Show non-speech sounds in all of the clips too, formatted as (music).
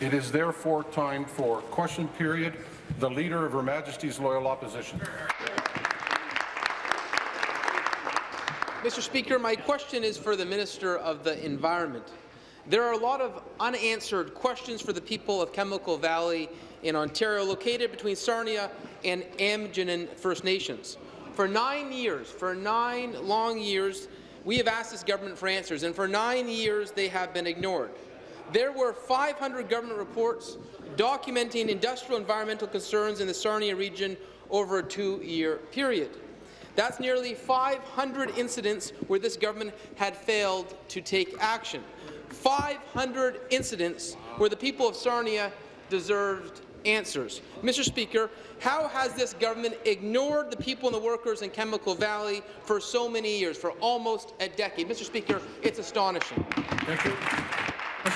It is therefore time for question period. The Leader of Her Majesty's Loyal Opposition. Mr. Speaker, my question is for the Minister of the Environment. There are a lot of unanswered questions for the people of Chemical Valley in Ontario, located between Sarnia and Aamjiwnaang First Nations. For nine years, for nine long years, we have asked this government for answers, and for nine years they have been ignored. There were 500 government reports documenting industrial environmental concerns in the Sarnia region over a two-year period. That's nearly 500 incidents where this government had failed to take action. 500 incidents where the people of Sarnia deserved answers. Mr. Speaker, how has this government ignored the people and the workers in Chemical Valley for so many years, for almost a decade? Mr. Speaker, it's astonishing. Thank you.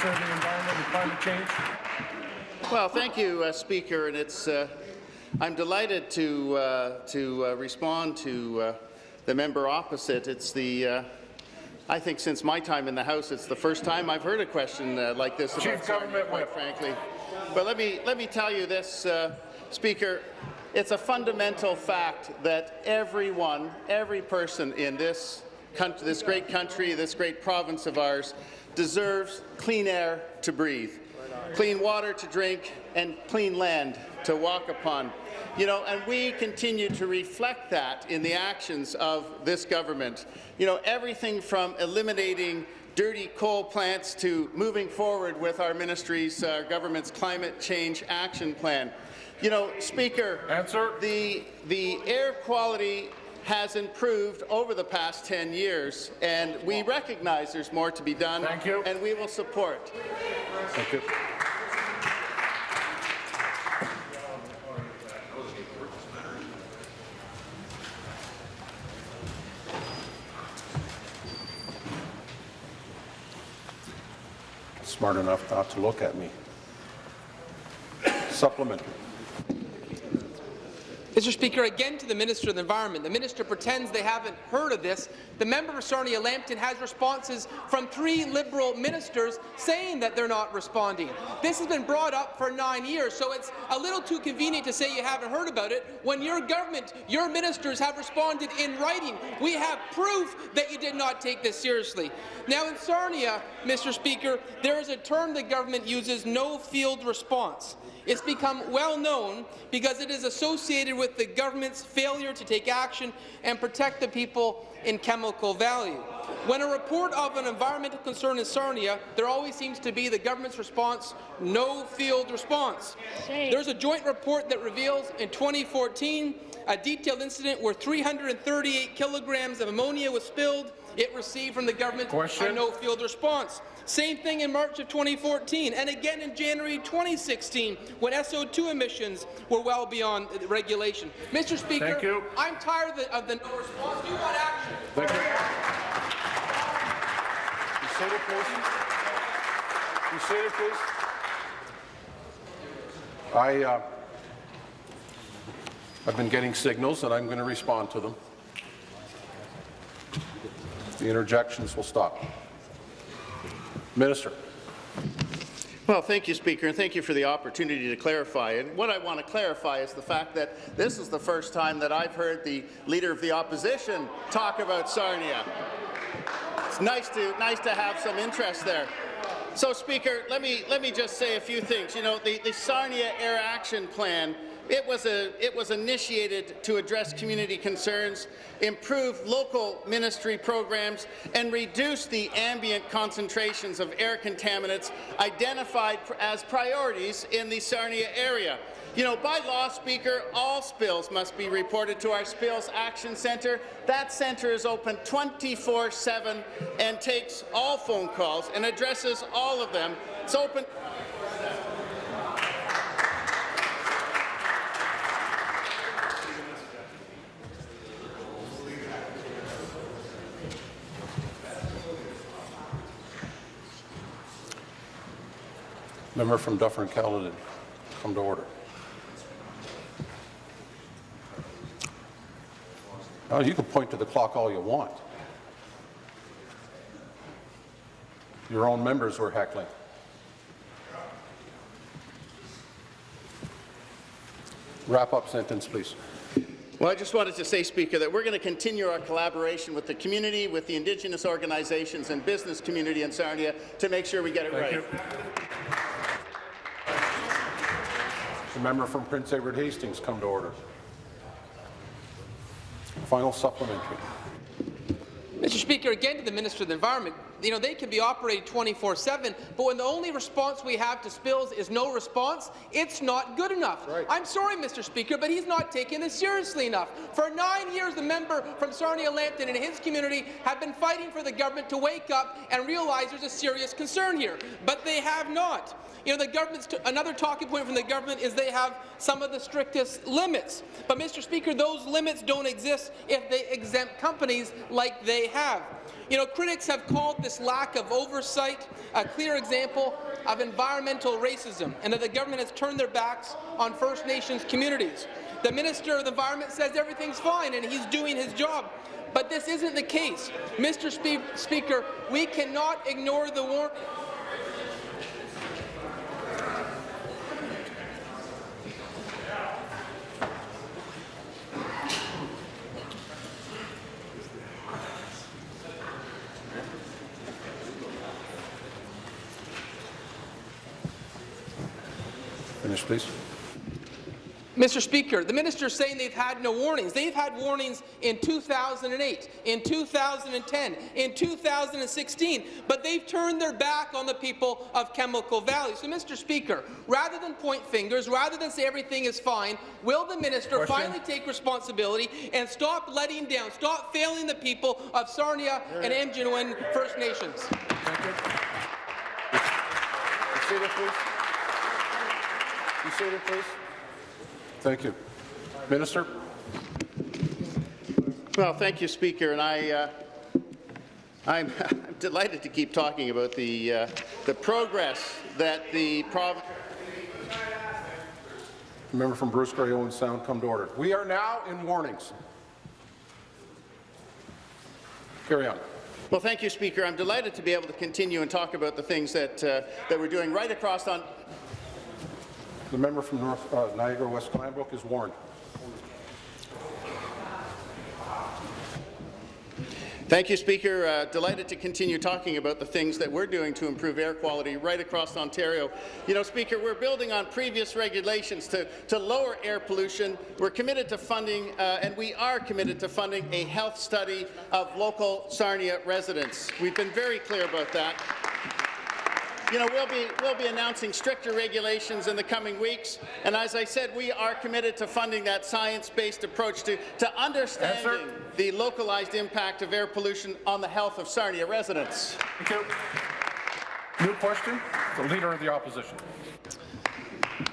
The Environment and Climate Change. Well, thank you, uh, Speaker, and it's uh, I'm delighted to uh, to uh, respond to uh, the member opposite. It's the uh, I think since my time in the House, it's the first time I've heard a question like this Chief about Sarnia, quite frankly. But let me let me tell you this, Speaker. It's a fundamental fact that everyone, every person in this country, this great country, this great province of ours, deserves clean air to breathe, clean water to drink, and clean land to walk upon. You know, and we continue to reflect that in the actions of this government. You know, everything from eliminating dirty coal plants to moving forward with our ministry's uh, government's climate change action plan. You know, Speaker, Answer. the the air quality has improved over the past 10 years, and we recognize there's more to be done, Thank you. and we will support. Thank you. Smart enough not to look at me. Supplementary. Mr. Speaker, again to the Minister of the Environment. The minister pretends they haven't heard of this. The member for Sarnia Lambton has responses from three Liberal ministers saying that they're not responding. This has been brought up for nine years, so it's a little too convenient to say you haven't heard about it when your government, your ministers have responded in writing. We have proof that you did not take this seriously. Now in Sarnia, Mr. Speaker, there is a term the government uses, no field response. It's become well known because it is associated with the government's failure to take action and protect the people in Chemical Valley. When a report of an environmental concern in Sarnia, there always seems to be the government's response, no field response. There's a joint report that reveals in 2014 a detailed incident where 338 kilograms of ammonia was spilled. It received from the government Question. a no field response. Same thing in March of 2014, and again in January 2016, when SO2 emissions were well beyond regulation. Mr. Speaker, Thank you. I'm tired of the, of the no response. You want action. Thank you. You sit it, please. You sit it, please. I, uh, I've been getting signals, and I'm going to respond to them. The interjections will stop. Minister. Well, thank you, Speaker, and thank you for the opportunity to clarify. And what I want to clarify is the fact that this is the first time that I've heard the Leader of the Opposition talk about Sarnia. It's nice to, nice to have some interest there. So, Speaker, let me, let me just say a few things. You know, the, the Sarnia Air Action Plan it was, a, it was initiated to address community concerns, improve local ministry programs, and reduce the ambient concentrations of air contaminants identified as priorities in the Sarnia area. You know, by law, Speaker, all spills must be reported to our Spills Action Centre. That centre is open 24-7 and takes all phone calls and addresses all of them. It's open Member from Dufferin-Caledon, come to order. You can point to the clock all you want. Your own members were heckling. Wrap up sentence, please. Well, I just wanted to say, Speaker, that we're going to continue our collaboration with the community, with the Indigenous organizations and business community in Sarnia to make sure we get it Thank right. You. The member from Prince Edward Hastings come to order. Final supplementary. Mr. Speaker, again to the Minister of the Environment, you know, they can be operated 24-7, but when the only response we have to spills is no response, it's not good enough. Right. I'm sorry, Mr. Speaker, but he's not taking this seriously enough. For nine years, the member from Sarnia Lambton and his community have been fighting for the government to wake up and realize there's a serious concern here, but they have not. You know, the government's another talking point from the government is they have some of the strictest limits. But, Mr. Speaker, those limits don't exist if they exempt companies like they have. You know, critics have called this lack of oversight a clear example of environmental racism and that the government has turned their backs on First Nations communities. The Minister of the Environment says everything's fine and he's doing his job. But this isn't the case. Mr. Spe Speaker, we cannot ignore the warning. Please. Mr. Speaker, the minister is saying they've had no warnings. They've had warnings in 2008, in 2010, in 2016, but they've turned their back on the people of Chemical Valley. So, Mr. Speaker, rather than point fingers, rather than say everything is fine, will the minister Question. finally take responsibility and stop letting down, stop failing the people of Sarnia and Aamjiwnaang First Nations? Thank you. You seated, please. You seated, please. Thank you. Minister? Well, thank you, Speaker, and I, uh, I'm, (laughs) I'm delighted to keep talking about the, uh, the progress that the province member from Bruce Grey Owen Sound come to order. We are now in warnings. Carry on. Well, thank you, Speaker. I'm delighted to be able to continue and talk about the things that, uh, that we're doing right across on. The member from North uh, Niagara West Glanbrook is warned. Thank you, Speaker. Uh, delighted to continue talking about the things that we're doing to improve air quality right across Ontario. You know, Speaker, we're building on previous regulations to, to lower air pollution. We're committed to funding, uh, and we are committed to funding a health study of local Sarnia residents. We've been very clear about that. You know, we'll be, we'll be announcing stricter regulations in the coming weeks, and as I said, we are committed to funding that science-based approach to, to understanding the localized impact of air pollution on the health of Sarnia residents. Thank you. New question, the Leader of the Opposition.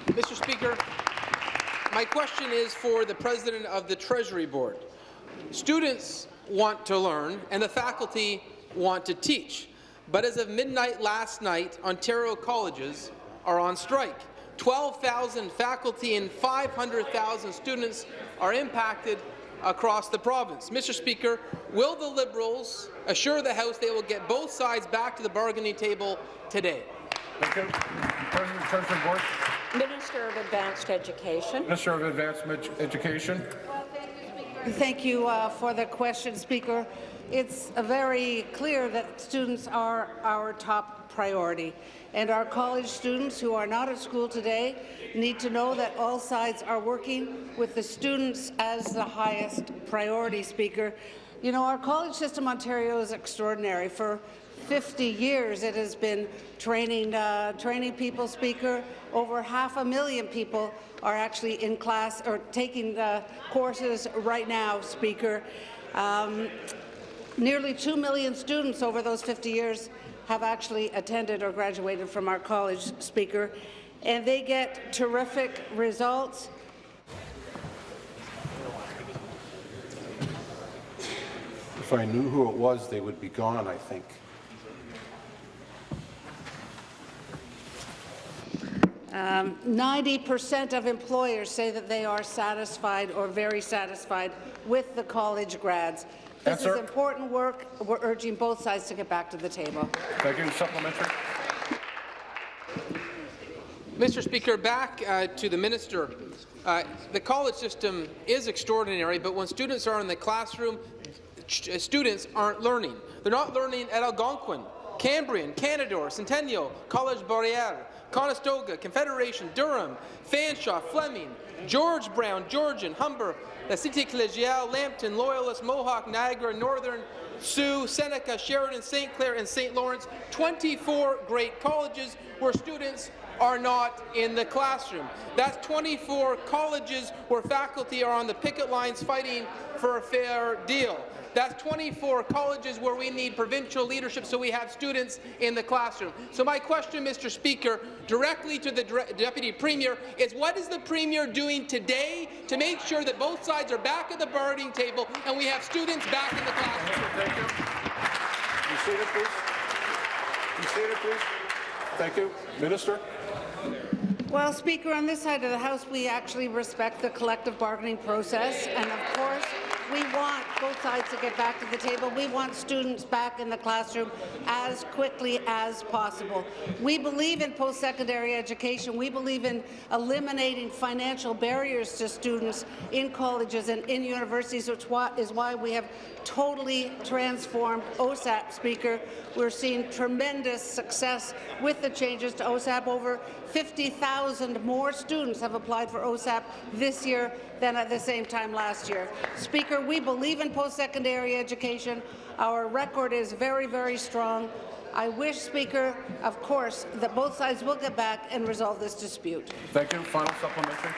Mr. Speaker, my question is for the President of the Treasury Board. Students want to learn and the faculty want to teach, but as of midnight last night, Ontario colleges are on strike. 12,000 faculty and 500,000 students are impacted across the province. Mr. Speaker, will the Liberals assure the House they will get both sides back to the bargaining table today? Thank you. President of the Board. Minister of Advanced Education. Minister of Advanced Ed- Education. Thank you uh, for the question, Speaker. It's very clear that students are our top priority, and our college students who are not at school today need to know that all sides are working with the students as the highest priority, Speaker. You know, our college system, Ontario, is extraordinary. For 50 years it has been training, uh, training people, Speaker. Over half a million people are actually in class or taking uh, courses right now, Speaker. Um, nearly 2 million students over those 50 years have actually attended or graduated from our college, Speaker, and they get terrific results. If I knew who it was, they would be gone, I think. Um, 90% of employers say that they are satisfied or very satisfied with the college grads. This Answer. is important work. We're urging both sides to get back to the table. Thank you. Supplementary. Mr. Speaker, back uh, to the minister. Uh, the college system is extraordinary, but when students are in the classroom, students aren't learning. They're not learning at Algonquin, Cambrian, Canadore, Centennial, College Boreal, Conestoga, Confederation, Durham, Fanshawe, Fleming, George Brown, Georgian, Humber, La Cité Collegiale, Lambton, Loyalist, Mohawk, Niagara, Northern, Sault, Seneca, Sheridan, St. Clair, and St. Lawrence, 24 great colleges where students are not in the classroom. That's 24 colleges where faculty are on the picket lines fighting for a fair deal. That's 24 colleges where we need provincial leadership so we have students in the classroom. So my question, Mr. Speaker, directly to the Deputy Premier is what is the Premier doing today to make sure that both sides are back at the bargaining table and we have students back in the classroom? Thank you. You seated, please. You seated, please. Thank you. Minister? Well, Speaker, on this side of the House, we actually respect the collective bargaining process, and of course, we want both sides to get back to the table. We want students back in the classroom as quickly as possible. We believe in post-secondary education. We believe in eliminating financial barriers to students in colleges and in universities, which is why we have totally transformed OSAP, Speaker. We're seeing tremendous success with the changes to OSAP. Over 50,000 more students have applied for OSAP this year than at the same time last year. Speaker, we believe in post-secondary education. Our record is very, very strong. I wish, Speaker, of course, that both sides will get back and resolve this dispute. Thank you. Final supplementary.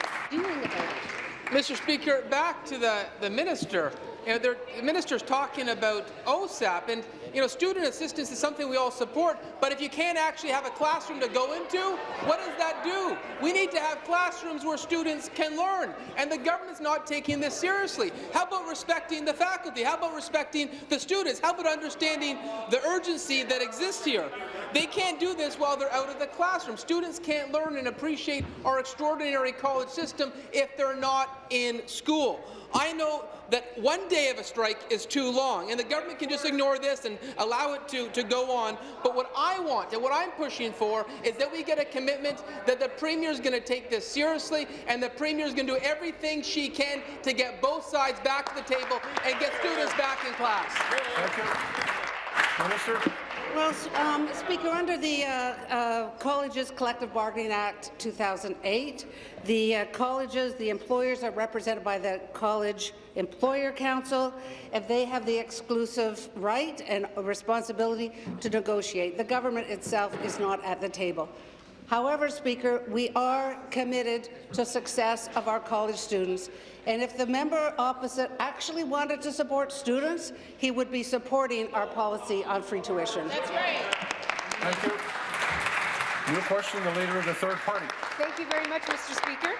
Mr. Speaker, back to the, the minister. You know, the minister's talking about OSAP, and you know, student assistance is something we all support. But if you can't actually have a classroom to go into, what does that do? We need to have classrooms where students can learn, and the government's not taking this seriously. How about respecting the faculty? How about respecting the students? How about understanding the urgency that exists here? They can't do this while they're out of the classroom. Students can't learn and appreciate our extraordinary college system if they're not in school. I know that one day of a strike is too long, and the government can just ignore this and allow it to, to go on. But what I want and what I'm pushing for is that we get a commitment that the Premier is going to take this seriously, and the Premier is going to do everything she can to get both sides back to the table and get students back in class. Minister? Well, um, Speaker, under the uh, uh, Colleges Collective Bargaining Act 2008, the uh, colleges, the employers are represented by the College Employer Council, and they have the exclusive right and responsibility to negotiate. The government itself is not at the table. However, Speaker, we are committed to success of our college students, and if the member opposite actually wanted to support students, he would be supporting our policy on free tuition. That's right. Thank you. New question, the Leader of the Third Party. Thank you very much, Mr. Speaker.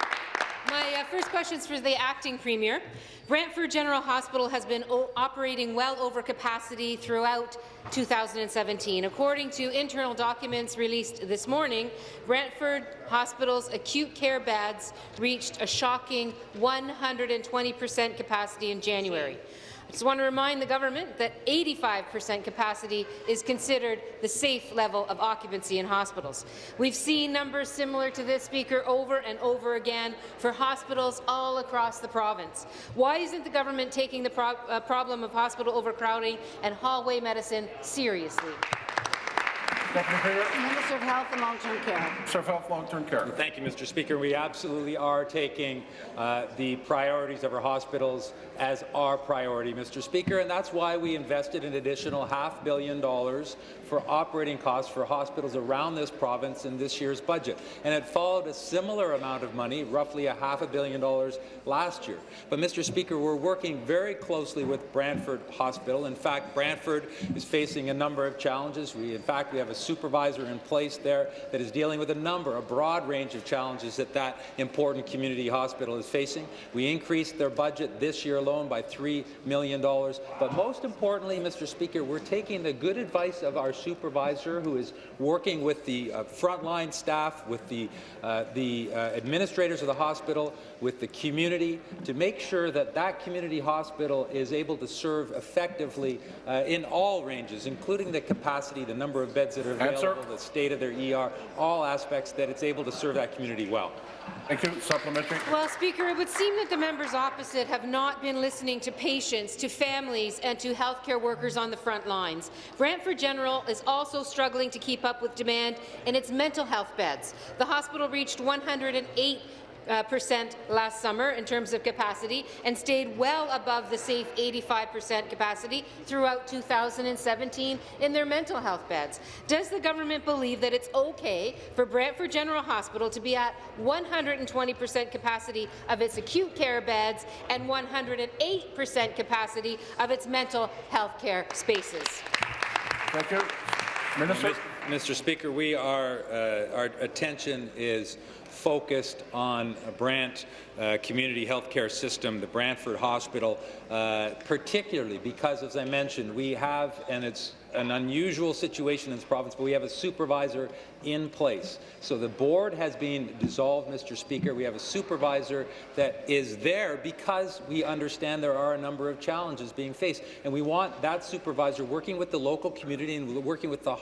My uh, first question is for the acting premier. Brantford General Hospital has been operating well over capacity throughout 2017. According to internal documents released this morning, Brantford Hospital's acute care beds reached a shocking 120 per cent capacity in January. I just want to remind the government that 85% capacity is considered the safe level of occupancy in hospitals. We've seen numbers similar to this, Speaker, over and over again for hospitals all across the province. Why isn't the government taking the pro uh, problem of hospital overcrowding and hallway medicine seriously? Deputy Minister of Health and Long-Term Care. Minister of Health, Long-Term Care. Thank you, Mr. Speaker. We absolutely are taking uh, the priorities of our hospitals as our priority, Mr. Speaker, and that's why we invested an additional half billion dollars for operating costs for hospitals around this province in this year's budget. And it followed a similar amount of money, roughly a half a billion dollars last year. But, Mr. Speaker, we're working very closely with Brantford Hospital. In fact, Brantford is facing a number of challenges. We, in fact, we have a supervisor in place there that is dealing with a number, a broad range of challenges that that important community hospital is facing. We increased their budget this year alone by $3 million. But most importantly, Mr. Speaker, we're taking the good advice of our supervisor who is working with the uh, frontline staff, with the, uh, the uh, administrators of the hospital, with the community, to make sure that that community hospital is able to serve effectively uh, in all ranges, including the capacity, the number of beds that are Answer. available, the state of their ER, all aspects that it's able to serve that community well. Thank you. Supplementary. Well, Speaker, it would seem that the members opposite have not been listening to patients, to families, and to healthcare workers on the front lines. Brantford General is also struggling to keep up with demand in its mental health beds. The hospital reached 108 uh, percent last summer in terms of capacity and stayed well above the safe 85 percent capacity throughout 2017 in their mental health beds. Does the government believe that it's okay for Brantford General Hospital to be at 120 percent capacity of its acute care beds and 108 percent capacity of its mental health care spaces? Thank you. Minister. Mr. Speaker, we are, uh, our attention is focused on Brant uh, Community Healthcare System, the Brantford Hospital, uh, particularly because, as I mentioned, we have, and it's an unusual situation in this province, but we have a supervisor in place. So the board has been dissolved, Mr. Speaker. We have a supervisor that is there because we understand there are a number of challenges being faced. And we want that supervisor working with the local community and working with the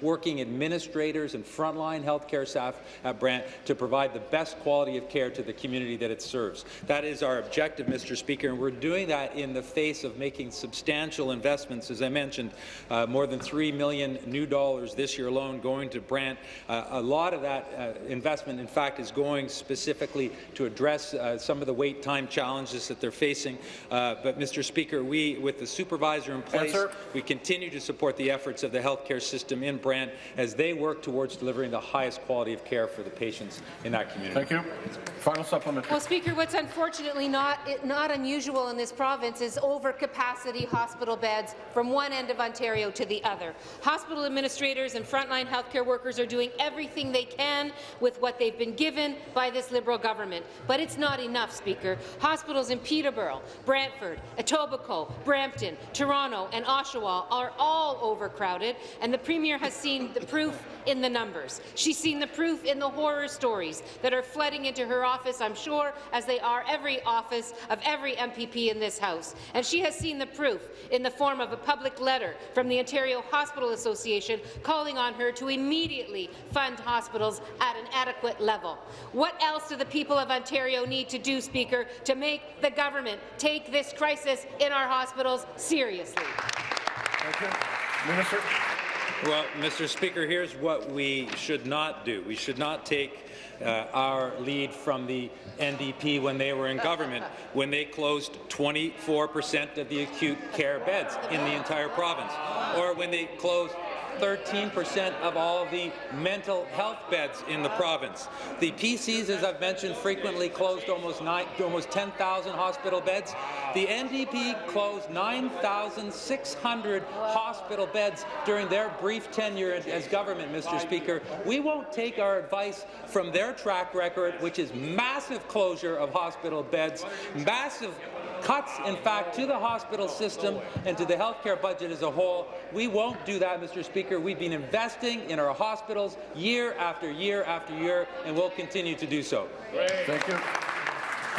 hard-working administrators and frontline healthcare staff at Brant to provide the best quality of care to the community that it serves. That is our objective, Mr. Speaker, and we're doing that in the face of making substantial investments, as I mentioned, uh, more than 3 million new dollars this year alone going to Brant. Uh, a lot of that uh, investment, in fact, is going specifically to address uh, some of the wait time challenges that they're facing. Uh, but, Mr. Speaker, we, with the supervisor in place, Answer. we continue to support the efforts of the healthcare system in Brant as they work towards delivering the highest quality of care for the patients in that community. Thank you. Final supplementary. Well, Speaker, what's unfortunately not, not unusual in this province is overcapacity hospital beds from one end of Ontario to the other. Hospital administrators and frontline healthcare workers are doing everything they can with what they've been given by this Liberal government. But it's not enough, Speaker. Hospitals in Peterborough, Brantford, Etobicoke, Brampton, Toronto and Oshawa are all overcrowded, and the Premier has seen the proof in the numbers. She's seen the proof in the horror stories that are flooding into her office, I'm sure, as they are every office of every MPP in this House. And she has seen the proof in the form of a public letter from the Ontario Hospital Association calling on her to immediately fund hospitals at an adequate level. What else do the people of Ontario need to do, Speaker, to make the government take this crisis in our hospitals seriously? Minister. Well, Mr. Speaker, here's what we should not do. We should not take uh, our lead from the NDP when they were in government, when they closed 24 percent of the acute care beds in the entire province, or when they closed 13 percent of all the mental health beds in the province. The PCs, as I've mentioned, frequently closed almost, almost 10,000 hospital beds. The NDP closed 9,600 hospital beds during their brief tenure as government, Mr. Speaker. We won't take our advice from their track record, which is massive closure of hospital beds, massive cuts, in fact, to the hospital system and to the healthcare budget as a whole. We won't do that, Mr. Speaker. We've been investing in our hospitals year after year after year, and we'll continue to do so. Thank you.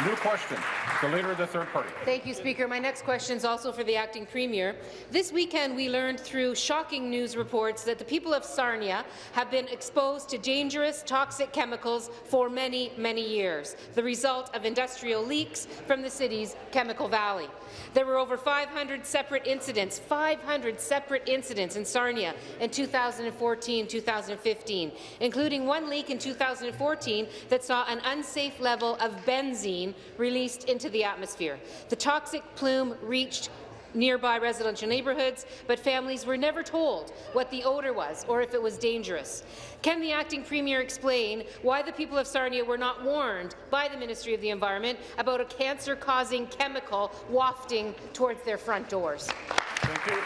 New question. The Leader of the Third Party. Thank you, Speaker. My next question is also for the acting premier. This weekend, we learned through shocking news reports that the people of Sarnia have been exposed to dangerous, toxic chemicals for many, many years, the result of industrial leaks from the city's Chemical Valley. There were over 500 separate incidents, 500 separate incidents in Sarnia in 2014-2015, including one leak in 2014 that saw an unsafe level of benzene released into the atmosphere. The toxic plume reached nearby residential neighbourhoods, but families were never told what the odour was or if it was dangerous. Can the acting premier explain why the people of Sarnia were not warned by the Ministry of the Environment about a cancer-causing chemical wafting towards their front doors? Thank you.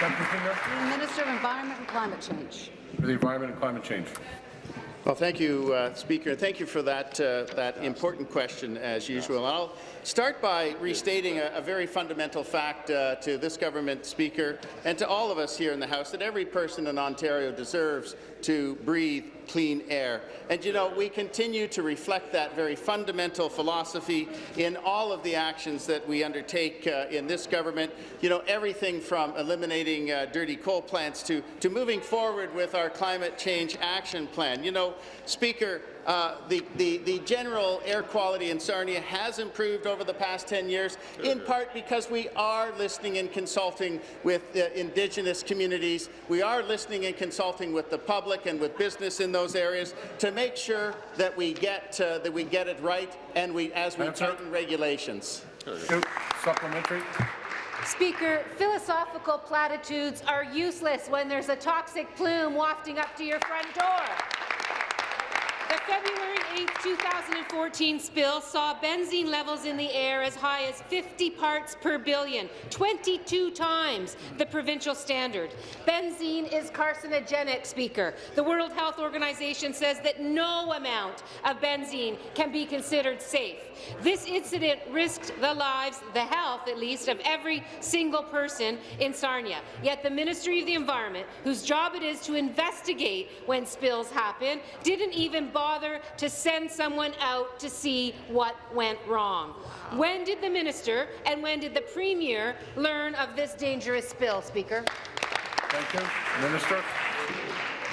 Deputy Premier Minister of Environment and Climate Change. for the Environment and Climate Change. Well, thank you, uh, Speaker, and thank you for that, uh, that important question, as usual. I'll start by restating a, a very fundamental fact uh, to this government, Speaker, and to all of us here in the House, that every person in Ontario deserves to breathe clean air. And you know, we continue to reflect that very fundamental philosophy in all of the actions that we undertake uh, in this government. You know, everything from eliminating uh, dirty coal plants to, to moving forward with our climate change action plan. You know, Speaker, uh, the, the, the general air quality in Sarnia has improved over the past 10 years, in part because we are listening and consulting with uh, Indigenous communities. We are listening and consulting with the public and with business in those areas to make sure that we get, uh, that we get it right and we, as we Answer. tighten regulations. Two, supplementary. Speaker, philosophical platitudes are useless when there's a toxic plume wafting up to your front door. The February 8, 2014 spill saw benzene levels in the air as high as 50 parts per billion, 22 times the provincial standard. Benzene is carcinogenic, Speaker. The World Health Organization says that no amount of benzene can be considered safe. This incident risked the lives, the health at least, of every single person in Sarnia. Yet the Ministry of the Environment, whose job it is to investigate when spills happen, didn't even bother to send someone out to see what went wrong. When did the minister and when did the premier learn of this dangerous spill, Speaker? Thank you. Minister.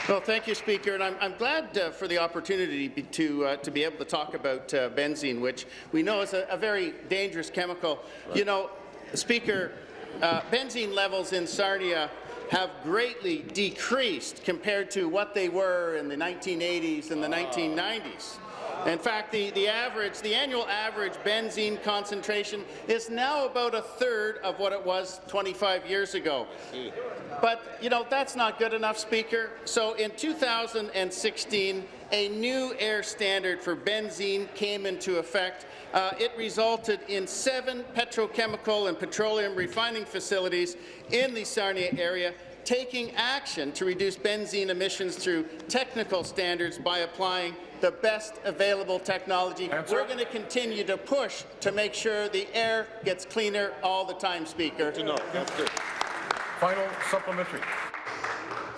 Well, thank you, Speaker, and I'm, I'm glad uh, for the opportunity be, to, uh, to be able to talk about uh, benzene, which we know is a, a very dangerous chemical. You know, Speaker, uh, benzene levels in Sarnia have greatly decreased compared to what they were in the 1980s and the 1990s. In fact, the, the average, the annual average benzene concentration is now about a third of what it was 25 years ago. But, you know, that's not good enough, Speaker. So in 2016, a new air standard for benzene came into effect. Uh, it resulted in seven petrochemical and petroleum refining facilities in the Sarnia area taking action to reduce benzene emissions through technical standards by applying the best available technology. Answer. We're going to continue to push to make sure the air gets cleaner all the time, Speaker. Final supplementary.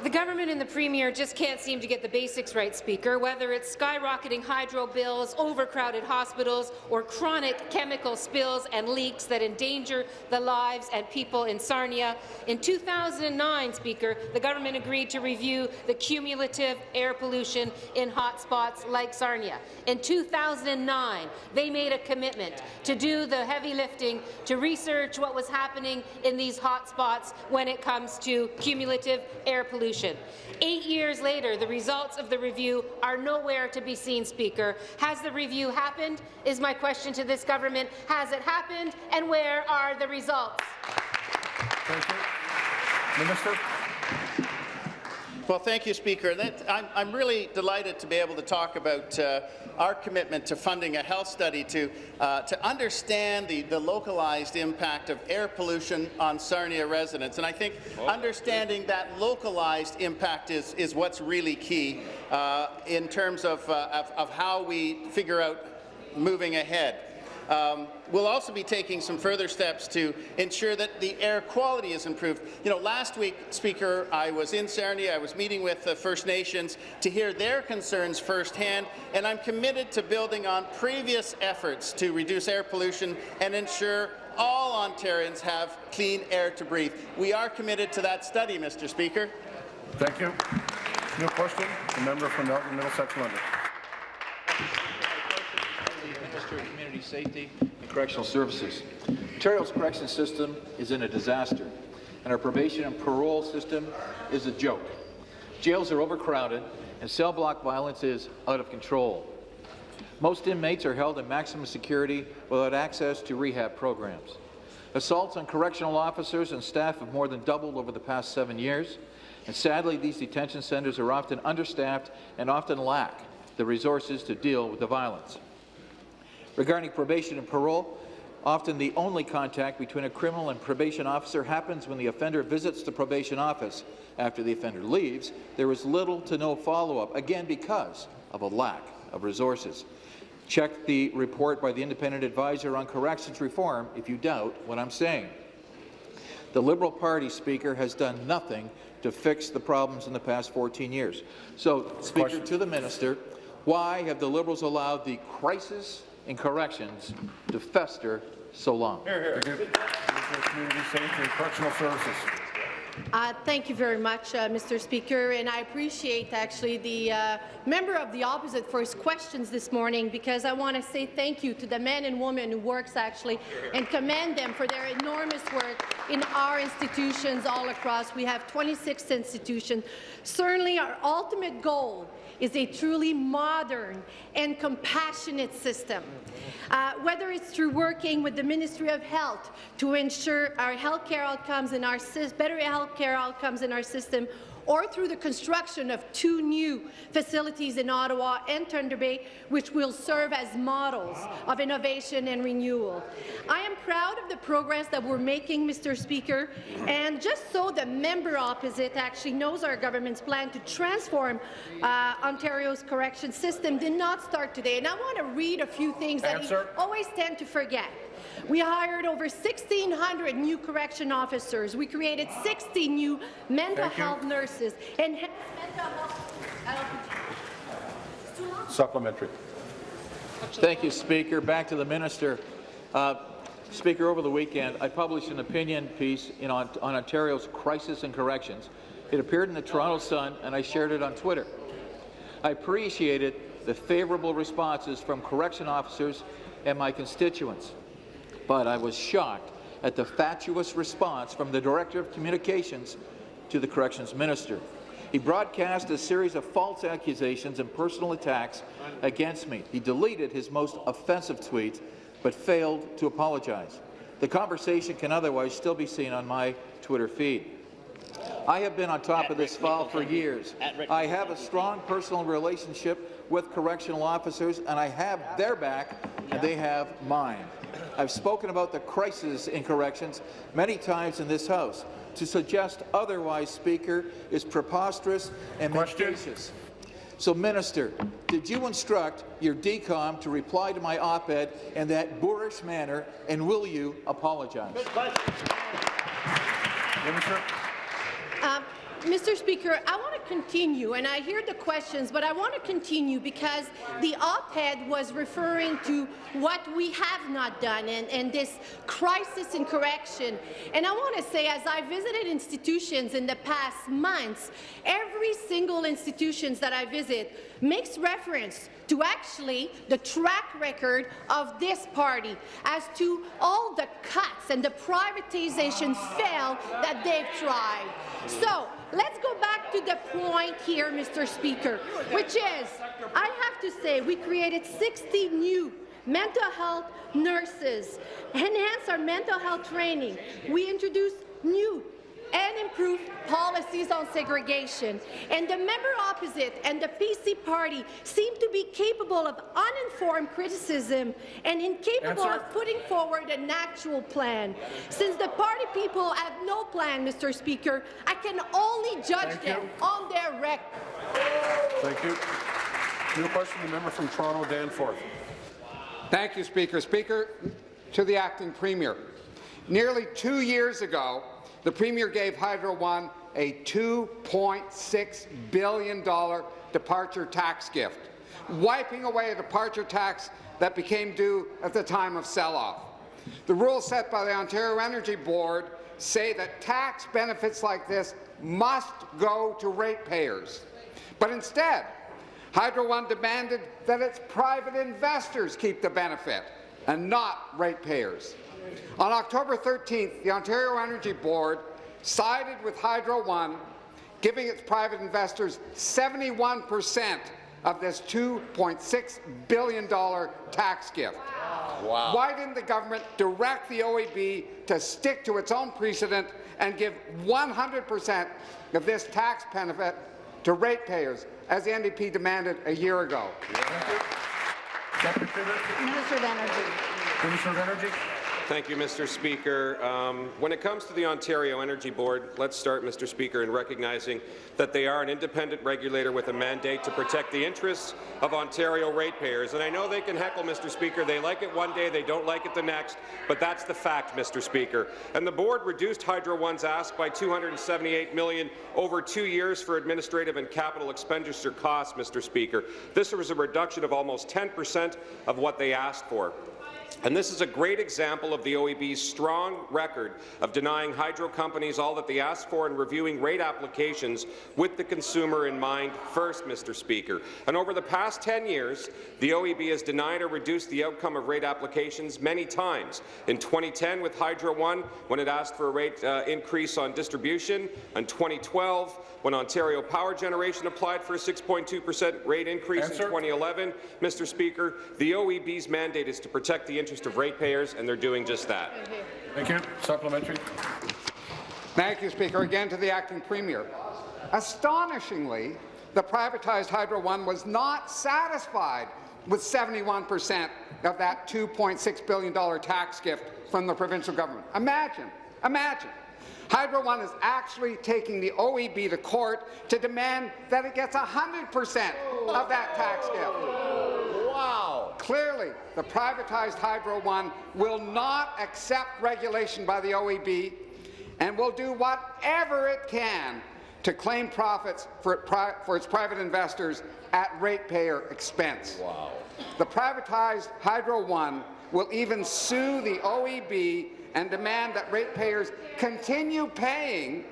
The government and the Premier just can't seem to get the basics right, Speaker, whether it's skyrocketing hydro bills, overcrowded hospitals, or chronic chemical spills and leaks that endanger the lives and people in Sarnia. In 2009, Speaker, the government agreed to review the cumulative air pollution in hotspots like Sarnia. In 2009, they made a commitment to do the heavy lifting to research what was happening in these hotspots when it comes to cumulative air pollution. Eight years later, the results of the review are nowhere to be seen, Speaker. Has the review happened, is my question to this government. Has it happened, and where are the results? Minister. Well, thank you, Speaker. That, I'm, I'm, really delighted to be able to talk about uh, our commitment to funding a health study to, uh, to understand the, the localized impact of air pollution on Sarnia residents. And I think understanding that localized impact is, is what's really key uh, in terms of, uh, of, of how we figure out moving ahead. Um, we'll also be taking some further steps to ensure that the air quality is improved. You know, last week, Speaker, I was in Sarnia. I was meeting with the First Nations to hear their concerns firsthand, and I'm committed to building on previous efforts to reduce air pollution and ensure all Ontarians have clean air to breathe. We are committed to that study, Mr. Speaker. Thank you. New question. The member from Elgin Middlesex London. Minister of Community Safety and Correctional Services. Ontario's correction system is in a disaster, and our probation and parole system is a joke. Jails are overcrowded, and cell block violence is out of control. Most inmates are held in maximum security without access to rehab programs. Assaults on correctional officers and staff have more than doubled over the past seven years, and sadly, these detention centres are often understaffed and often lack the resources to deal with the violence. Regarding probation and parole, Often the only contact between a criminal and probation officer happens when the offender visits the probation office. After the offender leaves, there is little to no follow-up, again because of a lack of resources. Check the report by the Independent Advisor on Corrections Reform if you doubt what I'm saying. The Liberal Party, Speaker, has done nothing to fix the problems in the past 14 years. So, Speaker, to the minister, why have the Liberals allowed the crisis in corrections to fester so long? Thank you. Community Safety and Correctional Services. Uh, thank you very much, uh, Mr. Speaker, and I appreciate actually the uh, member of the opposite for his questions this morning because I want to say thank you to the men and women who works actually and commend them for their enormous work in our institutions all across. We have 26 institutions. Certainly our ultimate goal is a truly modern and compassionate system. Uh, whether it's through working with the Ministry of Health to ensure our healthcare outcomes in our better healthcare outcomes in our system, or through the construction of two new facilities in Ottawa and Thunder Bay, which will serve as models of innovation and renewal. I am proud of the progress that we're making, Mr. Speaker, and just so the member opposite actually knows our government's plan to transform uh, Ontario's correction system did not start today. And I want to read a few things that Answer. he always tend to forget. We hired over 1,600 new correction officers. We created 60 new mental Thank you. health nurses. Enhanced mental health. Supplementary. Thank you, Speaker. Back to the minister. Uh, Speaker, over the weekend, I published an opinion piece in, on, on Ontario's crisis and corrections. It appeared in the Toronto Sun, and I shared it on Twitter. I appreciated the favourable responses from correction officers and my constituents, but I was shocked at the fatuous response from the Director of Communications to the Corrections Minister. He broadcast a series of false accusations and personal attacks against me. He deleted his most offensive tweets, but failed to apologize. The conversation can otherwise still be seen on my Twitter feed. I have been on top of this file for years. I have a strong personal relationship with correctional officers, and I have their back, and they have mine. I've spoken about the crisis in corrections many times in this House. To suggest otherwise, Speaker, is preposterous and Question. mendacious. So, Minister, did you instruct your DCOM to reply to my op-ed in that boorish manner, and will you apologize? Minister. Um, Mr. Speaker, I want to continue, and I hear the questions, but I want to continue because the op-ed was referring to what we have not done and, and this crisis in correction. And I want to say, as I visited institutions in the past months, every single institutions that I visit makes reference to actually the track record of this party as to all the cuts and the privatization fail that they've tried. So let's go back to the point here, Mr. Speaker, which is, I have to say, we created 60 new mental health nurses, enhanced our mental health training. We introduced new and improve policies on segregation. And the member opposite and the PC party seem to be capable of uninformed criticism and incapable Answer. of putting forward an actual plan. Since the party people have no plan, Mr. Speaker, I can only judge Thank them you. on their record. Thank you. New question, the member from Toronto, Danforth. Thank you, Speaker. Speaker, to the acting premier. Nearly two years ago, the Premier gave Hydro One a $2.6 billion departure tax gift, wiping away a departure tax that became due at the time of sell-off. The rules set by the Ontario Energy Board say that tax benefits like this must go to ratepayers. But instead, Hydro One demanded that its private investors keep the benefit and not ratepayers. On October 13th, the Ontario Energy Board sided with Hydro One, giving its private investors 71 percent of this $2.6 billion tax gift. Wow. Why didn't the government direct the OEB to stick to its own precedent and give 100 percent of this tax benefit to ratepayers, as the NDP demanded a year ago? Thank you. Deputy Premier. Minister of Energy. Minister of Energy. Thank you, Mr. Speaker. Um, when it comes to the Ontario Energy Board, let's start, Mr. Speaker, in recognizing that they are an independent regulator with a mandate to protect the interests of Ontario ratepayers. And I know they can heckle, Mr. Speaker. They like it one day, they don't like it the next, but that's the fact, Mr. Speaker. And the board reduced Hydro One's ask by 278 million over two years for administrative and capital expenditure costs, Mr. Speaker. This was a reduction of almost 10 percent of what they asked for. And this is a great example of the OEB's strong record of denying hydro companies all that they ask for and reviewing rate applications with the consumer in mind first, Mr. Speaker. And over the past 10 years, the OEB has denied or reduced the outcome of rate applications many times. In 2010 with Hydro One, when it asked for a rate uh, increase on distribution, and in 2012, when Ontario Power Generation applied for a 6.2 per cent rate increase Answer. in 2011, Mr. Speaker, the OEB's mandate is to protect the interest of ratepayers, and they're doing just that. Thank you. Supplementary. Thank you, Speaker. Again to the acting premier. Astonishingly, the privatized Hydro One was not satisfied with 71 per cent of that $2.6 billion tax gift from the provincial government. Imagine, imagine. Hydro One is actually taking the OEB to court to demand that it gets 100 percent of that tax gift. Wow! Clearly, the privatized Hydro One will not accept regulation by the OEB and will do whatever it can to claim profits for, pri for its private investors at ratepayer expense. Wow. The privatized Hydro One will even sue the OEB and demand that ratepayers continue paying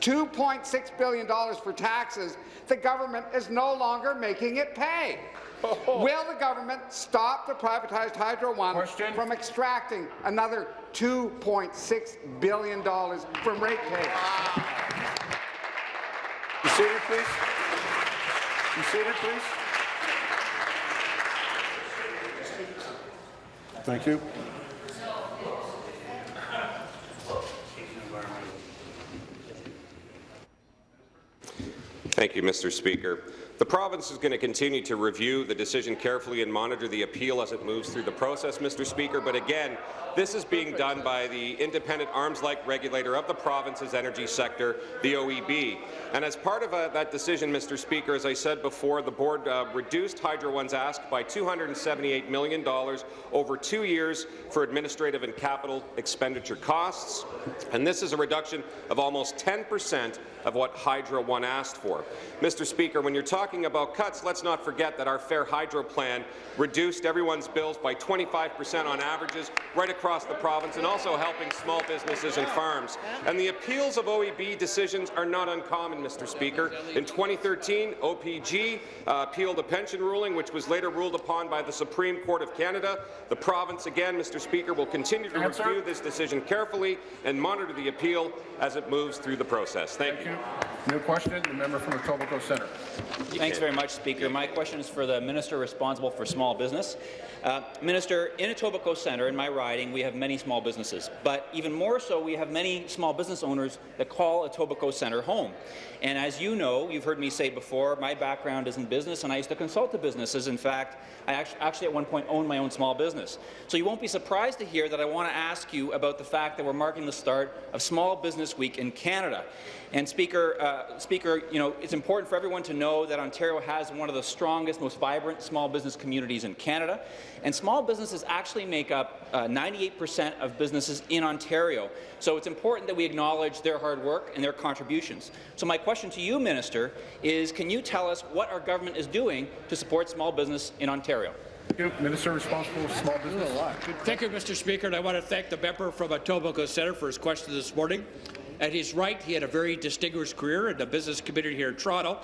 $2.6 billion for taxes the government is no longer making it pay. (laughs) Will the government stop the privatized Hydro One Question. from extracting another $2.6 billion from ratepayers? Be seated, please. Be seated, please. Thank you. Thank you, Mr. Speaker. The province is going to continue to review the decision carefully and monitor the appeal as it moves through the process, Mr. Speaker. But again, this is being done by the independent arms-like regulator of the province's energy sector, the OEB. And as part of uh, that decision, Mr. Speaker, as I said before, the board uh, reduced Hydro One's ask by $278 million over two years for administrative and capital expenditure costs. And this is a reduction of almost 10 percent of what Hydro One asked for. Mr. Speaker, when you're talking about cuts, let's not forget that our Fair Hydro plan reduced everyone's bills by 25 percent on averages right across the province and also helping small businesses and farms. And the appeals of OEB decisions are not uncommon, Mr. Speaker. In 2013, OPG uh, appealed a pension ruling, which was later ruled upon by the Supreme Court of Canada. The province, again, Mr. Speaker, will continue to review this decision carefully and monitor the appeal as it moves through the process. Thank you. New question, the member from Etobicoke Centre. Thanks very much, Speaker. My question is for the minister responsible for small business. Uh, minister, in Etobicoke Centre, in my riding, we have many small businesses, but even more so, we have many small business owners that call Etobicoke Centre home. And as you know, you've heard me say before, my background is in business, and I used to consult to businesses. In fact, I actually, at one point owned my own small business. So you won't be surprised to hear that I want to ask you about the fact that we're marking the start of Small Business Week in Canada. And Speaker, uh, Speaker, you know, it's important for everyone to know that Ontario has one of the strongest, most vibrant small business communities in Canada. And small businesses actually make up 98% uh, of businesses in Ontario. So it's important that we acknowledge their hard work and their contributions. So my question to you, Minister, is can you tell us what our government is doing to support small business in Ontario? Thank you. Minister responsible for small business. Thank you, Mr. Speaker, and I want to thank the member from Etobicoke Centre for his question this morning. And his right, he had a very distinguished career in the business community here in Toronto.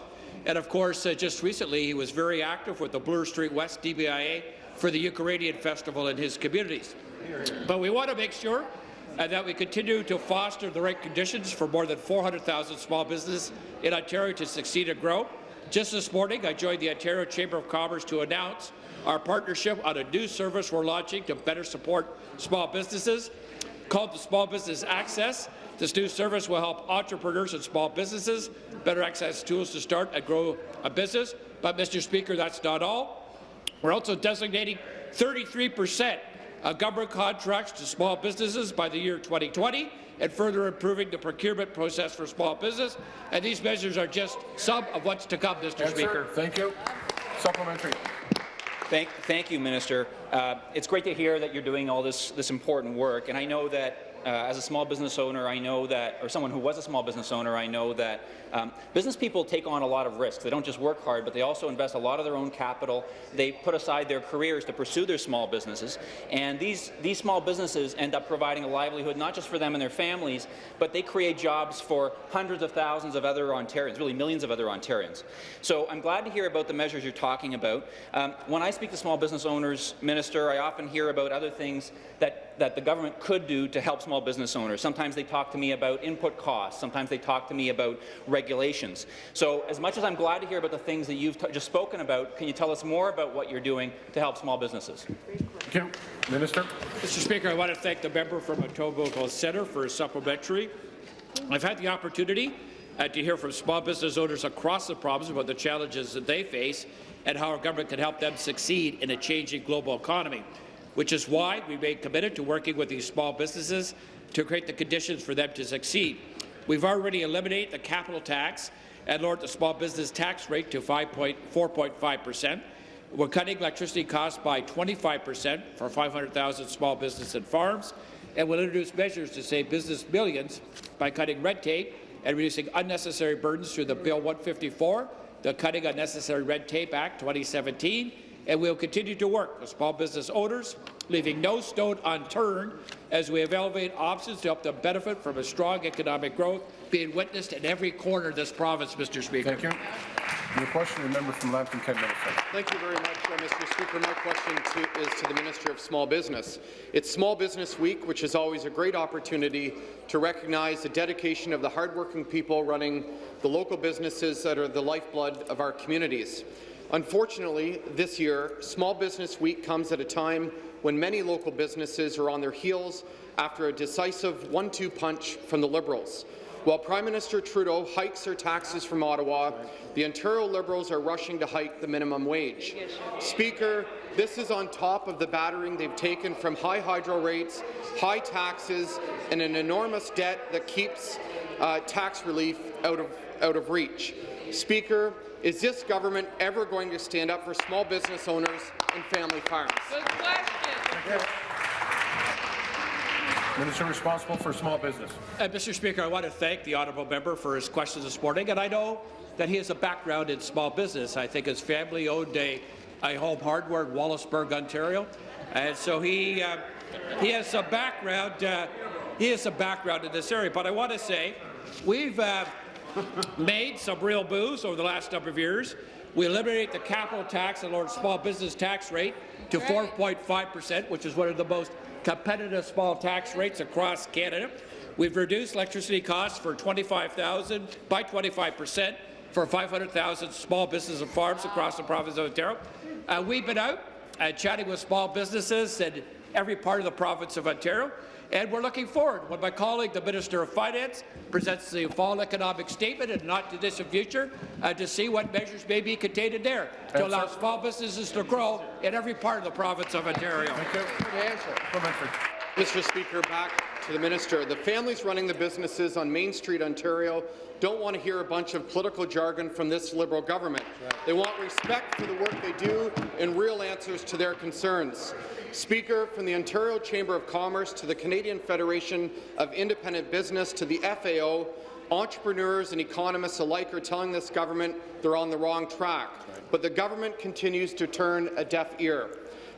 And of course, uh, just recently, he was very active with the Bloor Street West DBIA for the Ukrainian Festival in his communities. But we want to make sure uh, that we continue to foster the right conditions for more than 400,000 small businesses in Ontario to succeed and grow. Just this morning, I joined the Ontario Chamber of Commerce to announce our partnership on a new service we're launching to better support small businesses called the Small Business Access. This new service will help entrepreneurs and small businesses better access tools to start and grow a business. But, Mr. Speaker, that's not all. We're also designating 33 percent of government contracts to small businesses by the year 2020 and further improving the procurement process for small business. And these measures are just some of what's to come, Mr. Speaker. Thank you. Supplementary. Thank, thank you, Minister. Uh, it's great to hear that you're doing all this, this important work, and I know that uh, as a small business owner, I know that, or someone who was a small business owner, I know that um, business people take on a lot of risks. They don't just work hard, but they also invest a lot of their own capital. They put aside their careers to pursue their small businesses, and these, these small businesses end up providing a livelihood not just for them and their families, but they create jobs for hundreds of thousands of other Ontarians, really millions of other Ontarians. So I'm glad to hear about the measures you're talking about. Um, when I speak to small business owners, Minister, I often hear about other things that, that the government could do to help small business owners. Sometimes they talk to me about input costs. Sometimes they talk to me about regulations. So as much as I'm glad to hear about the things that you've just spoken about, can you tell us more about what you're doing to help small businesses? Thank you. Minister. Mr. Speaker, I want to thank the member from Etobicoke Centre for his supplementary. I've had the opportunity uh, to hear from small business owners across the province about the challenges that they face and how our government can help them succeed in a changing global economy, which is why we remain committed to working with these small businesses to create the conditions for them to succeed. We've already eliminated the capital tax and lowered the small business tax rate to 4.5 percent. We're cutting electricity costs by 25 percent for 500,000 small businesses and farms, and we'll introduce measures to save business millions by cutting red tape and reducing unnecessary burdens through the Bill 154, the Cutting Unnecessary Red Tape Act 2017, and we'll continue to work with small business owners, leaving no stone unturned as we evaluate options to help them benefit from a strong economic growth being witnessed in every corner of this province, Mr. Speaker. Thank you. Your question, the member from Lambton, Kent, Middlesex. Thank you very much, uh, Mr. Speaker. My question to, is to the Minister of Small Business. It's Small Business Week, which is always a great opportunity to recognize the dedication of the hardworking people running the local businesses that are the lifeblood of our communities. Unfortunately, this year, Small Business Week comes at a time when many local businesses are on their heels after a decisive one-two punch from the Liberals. While Prime Minister Trudeau hikes their taxes from Ottawa, the Ontario Liberals are rushing to hike the minimum wage. Speaker, this is on top of the battering they've taken from high hydro rates, high taxes, and an enormous debt that keeps uh, tax relief out of, out of reach. Speaker, is this government ever going to stand up for small business owners and family farms? Minister responsible for small business. Uh, Mr. Speaker, I want to thank the honourable member for his questions this morning, and I know that he has a background in small business. I think his family owned a, a home hardware in Wallaceburg, Ontario, and so he uh, he has a background. Uh, he has a background in this area. But I want to say, we've uh, made some real moves over the last number of years. We eliminated the capital tax and lowered small business tax rate to 4.5 percent, which is one of the most competitive small tax rates across Canada. We've reduced electricity costs for 25,000 by 25 percent for 500,000 small businesses and farms across the province of Ontario. Uh, we've been out uh, chatting with small businesses in every part of the province of Ontario, and we're looking forward when my colleague, the Minister of Finance, presents the fall economic statement in the not-too-distant future uh, to see what measures may be contained in there to allow small businesses to grow in every part of the province of Ontario. Thank you. Mr. Speaker, back to the minister. The families running the businesses on Main Street, Ontario, don't want to hear a bunch of political jargon from this Liberal government. They want respect for the work they do and real answers to their concerns. Speaker, from the Ontario Chamber of Commerce to the Canadian Federation of Independent Business to the FAO, entrepreneurs and economists alike are telling this government they're on the wrong track, but the government continues to turn a deaf ear.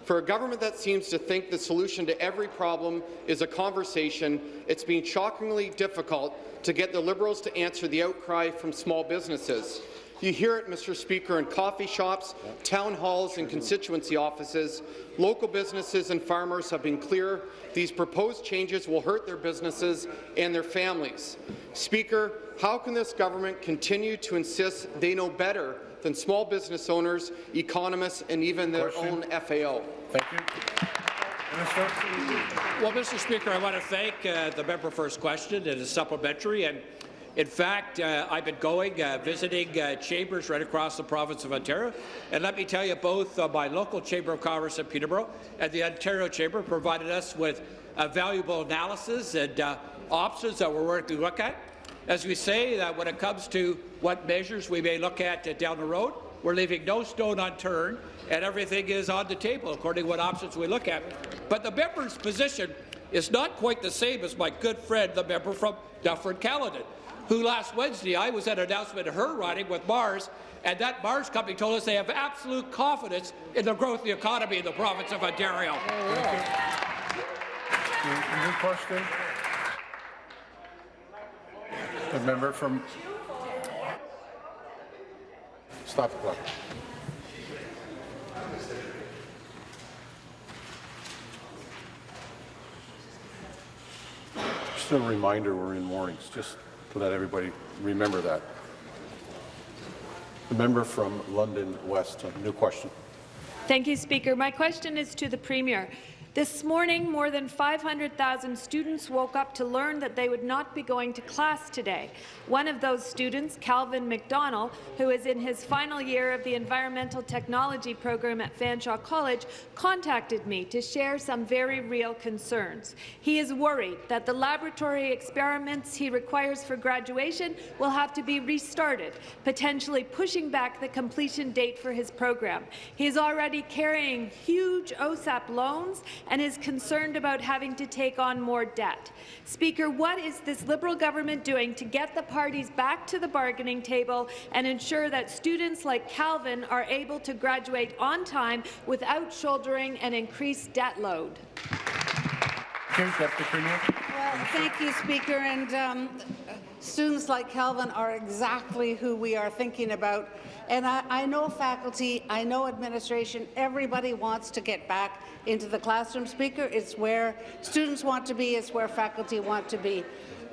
For a government that seems to think the solution to every problem is a conversation, it's been shockingly difficult to get the Liberals to answer the outcry from small businesses. You hear it, Mr. Speaker, in coffee shops, town halls and constituency offices. Local businesses and farmers have been clear these proposed changes will hurt their businesses and their families. Speaker, how can this government continue to insist they know better than small business owners, economists, and even their Question. own FAO? Thank you. Well, Mr. Speaker, I want to thank uh, the member for his question and his supplementary. And In fact, uh, I've been going, uh, visiting uh, chambers right across the province of Ontario, and let me tell you, both uh, my local Chamber of Commerce in Peterborough and the Ontario Chamber provided us with uh, valuable analysis and uh, options that we're working to look at. As we say, that when it comes to what measures we may look at down the road, we're leaving no stone unturned, and everything is on the table according to what options we look at. But the member's position is not quite the same as my good friend, the member from Dufferin-Caledon, who last Wednesday I was at an announcement of her riding with Mars, and that Mars company told us they have absolute confidence in the growth of the economy in the province of Ontario. New question? The member from... Stop the clock. Just a reminder, we're in warnings, just to let everybody remember that. The member from London West, a new question. Thank you, Speaker. My question is to the Premier. This morning, more than 500,000 students woke up to learn that they would not be going to class today. One of those students, Calvin McDonnell, who is in his final year of the Environmental Technology program at Fanshawe College, contacted me to share some very real concerns. He is worried that the laboratory experiments he requires for graduation will have to be restarted, potentially pushing back the completion date for his program. He is already carrying huge OSAP loans and is concerned about having to take on more debt. Speaker, what is this Liberal government doing to get the parties back to the bargaining table and ensure that students like Calvin are able to graduate on time without shouldering an increased debt load? Deputy Premier. Well, thank you, Speaker. And um, students like Calvin are exactly who we are thinking about. And I, I know faculty, I know administration, everybody wants to get back into the classroom, Speaker. It's where students want to be, it's where faculty want to be.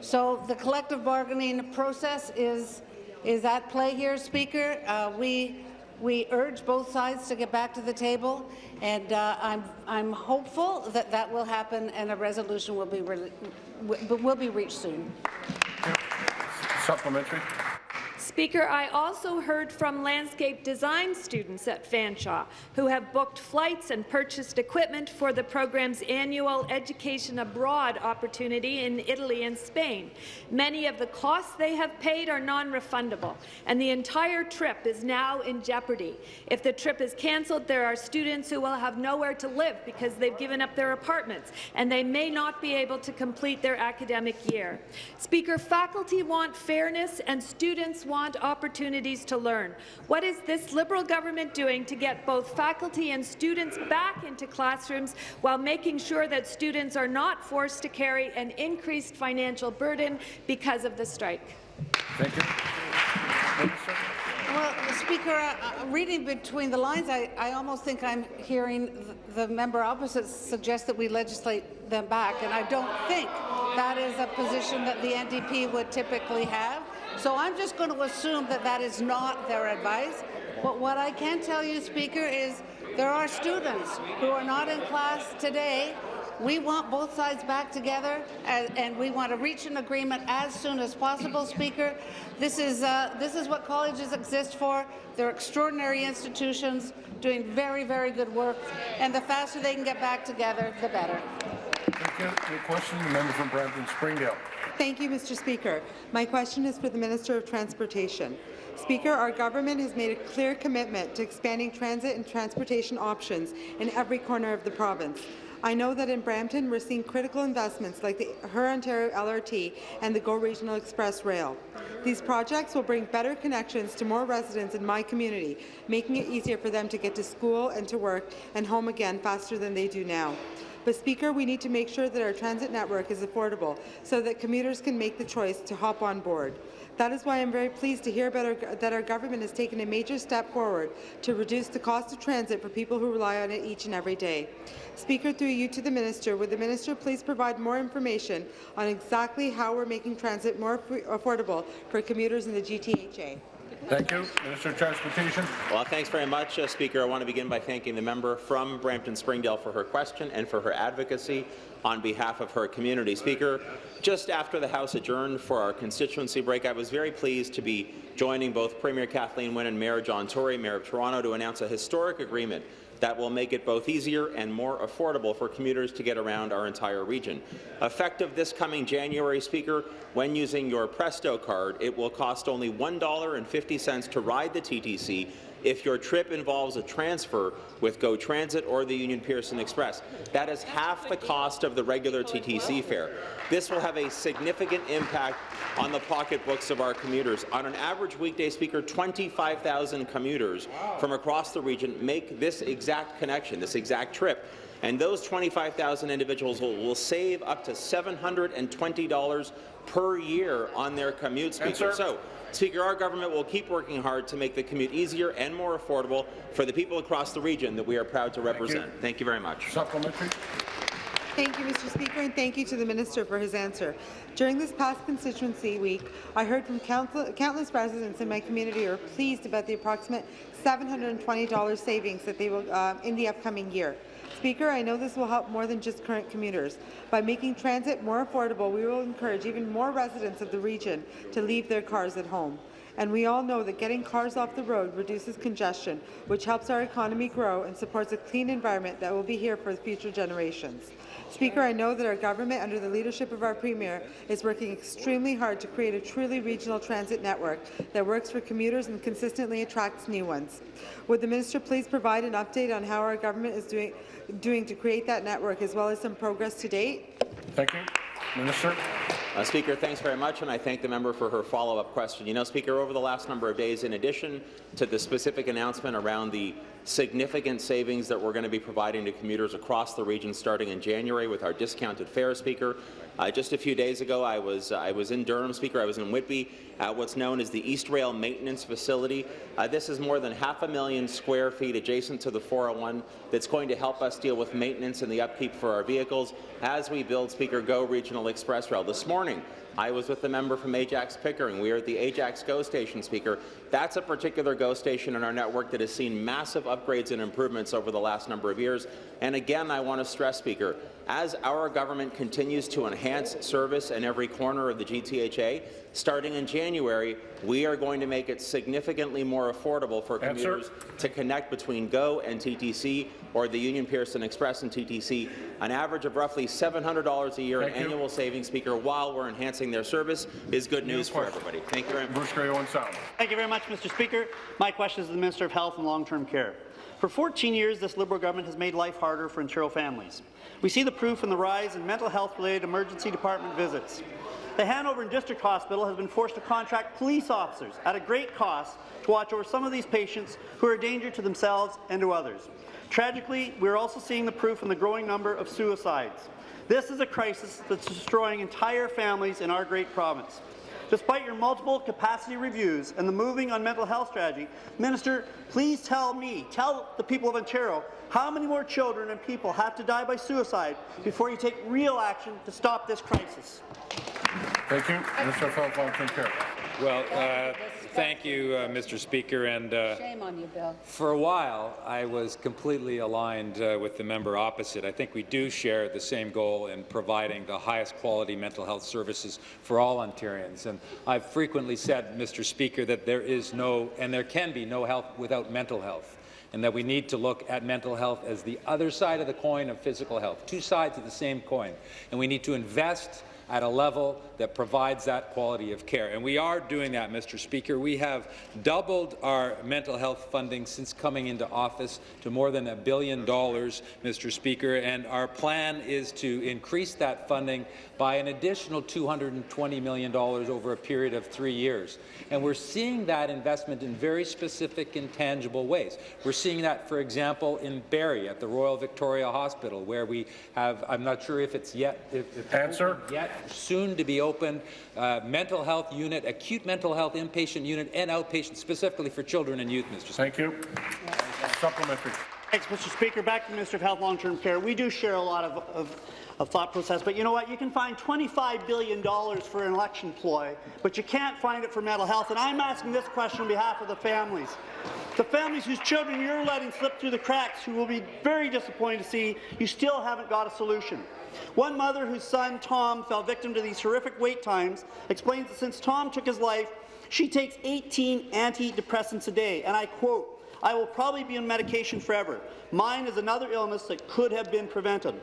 So the collective bargaining process is, is at play here, Speaker. Uh, we, we urge both sides to get back to the table, and uh, I'm, I'm hopeful that that will happen and a resolution will be, will be reached soon. Supplementary. Speaker, I also heard from landscape design students at Fanshawe who have booked flights and purchased equipment for the program's annual Education Abroad opportunity in Italy and Spain. Many of the costs they have paid are non-refundable, and the entire trip is now in jeopardy. If the trip is cancelled, there are students who will have nowhere to live because they've given up their apartments, and they may not be able to complete their academic year. Speaker, faculty want fairness and students want opportunities to learn. What is this Liberal government doing to get both faculty and students back into classrooms while making sure that students are not forced to carry an increased financial burden because of the strike? Thank you. Well, Speaker, uh, uh, reading between the lines, I, I almost think I'm hearing the, the member opposite suggest that we legislate them back, and I don't think that is a position that the NDP would typically have. So I'm just going to assume that that is not their advice. But what I can tell you, Speaker, is there are students who are not in class today. We want both sides back together, and, and we want to reach an agreement as soon as possible, Speaker. This is, uh, this is what colleges exist for. They're extraordinary institutions doing very, very good work, and the faster they can get back together, the better. Thank you. Any question? The member from Brampton Springdale. Thank you, Mr. Speaker. My question is for the Minister of Transportation. Speaker, our government has made a clear commitment to expanding transit and transportation options in every corner of the province. I know that in Brampton we're seeing critical investments like the Hurontario LRT and the GO Regional Express Rail. These projects will bring better connections to more residents in my community, making it easier for them to get to school and to work and home again faster than they do now. But, Speaker, we need to make sure that our transit network is affordable so that commuters can make the choice to hop on board. That is why I'm very pleased to hear our, that our government has taken a major step forward to reduce the cost of transit for people who rely on it each and every day. Speaker, through you to the Minister, would the Minister please provide more information on exactly how we're making transit more affordable for commuters in the GTHA? Thank you. Minister of Transportation. Well, thanks very much, uh, Speaker. I want to begin by thanking the member from Brampton Springdale for her question and for her advocacy on behalf of her community. Speaker, just after the House adjourned for our constituency break, I was very pleased to be joining both Premier Kathleen Wynne and Mayor John Tory, Mayor of Toronto, to announce a historic agreement that will make it both easier and more affordable for commuters to get around our entire region. Effective this coming January, Speaker, when using your Presto card, it will cost only $1.50 to ride the TTC if your trip involves a transfer with GO Transit or the Union Pearson Express. That is half the cost of the regular TTC fare. This will have a significant impact on the pocketbooks of our commuters. On an average weekday, Speaker, 25,000 commuters from across the region make this exact connection, this exact trip. And those 25,000 individuals will, will save up to $720 per year on their commute, Speaker. So, Speaker, our government will keep working hard to make the commute easier and more affordable for the people across the region that we are proud to represent. Thank you, very much. Supplementary. Thank you, Mr. Speaker, and thank you to the Minister for his answer. During this past constituency week, I heard from council, countless residents in my community who are pleased about the approximate $720 savings that they will uh, in the upcoming year. Speaker, I know this will help more than just current commuters. By making transit more affordable, we will encourage even more residents of the region to leave their cars at home. And we all know that getting cars off the road reduces congestion, which helps our economy grow and supports a clean environment that will be here for future generations. Speaker, I know that our government, under the leadership of our Premier, is working extremely hard to create a truly regional transit network that works for commuters and consistently attracts new ones. Would the minister please provide an update on how our government is doing, doing to create that network, as well as some progress to date? Thank you. Minister. Uh, Speaker, thanks very much, and I thank the member for her follow-up question. You know, Speaker, over the last number of days, in addition to the specific announcement around the significant savings that we're going to be providing to commuters across the region starting in January with our discounted fare, Speaker, uh, just a few days ago, I was, uh, I was in Durham, Speaker. I was in Whitby at what's known as the East Rail Maintenance Facility. Uh, this is more than half a million square feet adjacent to the 401 that's going to help us deal with maintenance and the upkeep for our vehicles as we build, Speaker, GO Regional Express Rail. This morning, I was with the member from Ajax Pickering. We are at the Ajax GO station, Speaker. That's a particular GO station in our network that has seen massive upgrades and improvements over the last number of years. And again, I want to stress, Speaker, as our government continues to enhance service in every corner of the GTHA, starting in January, we are going to make it significantly more affordable for Answer. commuters to connect between GO and TTC or the Union Pearson Express and TTC, an average of roughly $700 a year in you. annual savings, Speaker, while we're enhancing their service is good news for everybody. Thank you very much. Bruce Grey, Owen Sound. Thank you very much, Mr. Speaker. My question is to the Minister of Health and Long-Term Care. For 14 years, this Liberal government has made life harder for Ontario families. We see the proof in the rise in mental health-related emergency department visits. The Hanover and District Hospital has been forced to contract police officers at a great cost to watch over some of these patients who are a danger to themselves and to others. Tragically, we are also seeing the proof in the growing number of suicides. This is a crisis that's destroying entire families in our great province. Despite your multiple capacity reviews and the moving on mental health strategy, Minister, please tell me, tell the people of Ontario, how many more children and people have to die by suicide before you take real action to stop this crisis? Thank you. Minister of Health, Long-Term Well, uh, thank you, uh, Mr. Speaker. And uh, Shame on you, Bill. for a while, I was completely aligned uh, with the member opposite. I think we do share the same goal in providing the highest quality mental health services for all Ontarians. And I've frequently said, Mr. Speaker, that there is no, and there can be no health without mental health and that we need to look at mental health as the other side of the coin of physical health, two sides of the same coin. And we need to invest at a level that provides that quality of care. And we are doing that, Mr. Speaker. We have doubled our mental health funding since coming into office to more than a billion dollars, Mr. Speaker, and our plan is to increase that funding by an additional $220 million over a period of three years. And we're seeing that investment in very specific and tangible ways. We're seeing that, for example, in Barrie at the Royal Victoria Hospital, where we have, I'm not sure if it's yet, if, if Answer. yet, soon to be opened, uh, mental health unit, acute mental health inpatient unit, and outpatient specifically for children and youth, Mr. Speaker. Thank you. Supplementary. Thanks, Mr. Speaker. Back to the Minister of Health Long-Term Care. We do share a lot of, of, of, thought process, but you know what? You can find $25 billion for an election ploy, but you can't find it for mental health. And I'm asking this question on behalf of the families. The families whose children you're letting slip through the cracks, who will be very disappointed to see you still haven't got a solution. One mother whose son, Tom, fell victim to these horrific wait times explains that since Tom took his life, she takes 18 antidepressants a day, and I quote, I will probably be on medication forever. Mine is another illness that could have been prevented.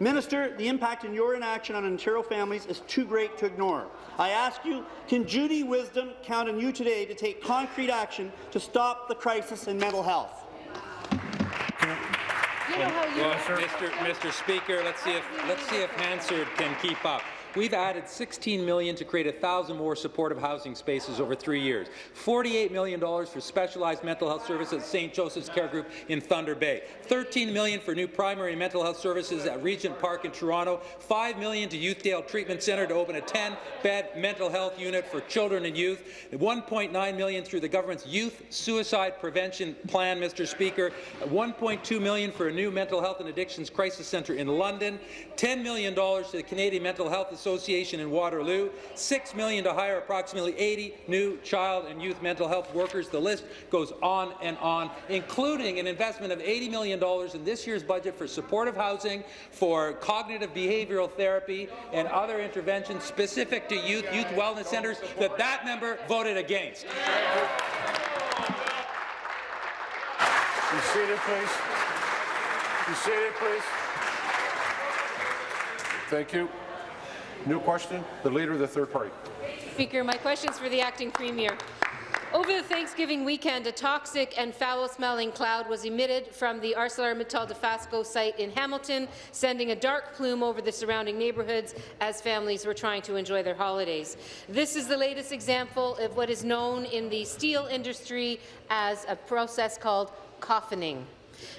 Minister, the impact in your inaction on Ontario families is too great to ignore. I ask you, can Judy Wisdom count on you today to take concrete action to stop the crisis in mental health? You know how you Well, Mr. Mr. Speaker, let's see if let's see if Hansard can keep up. We've added 16 million to create 1,000 more supportive housing spaces over three years, $48 million for specialized mental health services at St. Joseph's Care Group in Thunder Bay, 13 million for new primary mental health services at Regent Park in Toronto, 5 million to Youthdale Treatment Centre to open a 10-bed mental health unit for children and youth, 1.9 million through the government's Youth Suicide Prevention Plan, Mr. Speaker, 1.2 million for a new mental health and addictions crisis centre in London, $10 million to the Canadian Mental Health Association in Waterloo, 6 million to hire approximately 80 new child and youth mental health workers. The list goes on and on, including an investment of $80 million in this year's budget for supportive housing, for cognitive behavioral therapy, and other interventions specific to youth, youth wellness centres that that member voted against. Be seated, please. Be seated, please. Thank you. New question, the Leader of the Third Party. Speaker, my question is for the acting premier. Over the Thanksgiving weekend, a toxic and foul-smelling cloud was emitted from the ArcelorMittal Dofasco site in Hamilton, sending a dark plume over the surrounding neighbourhoods as families were trying to enjoy their holidays. This is the latest example of what is known in the steel industry as a process called coffining.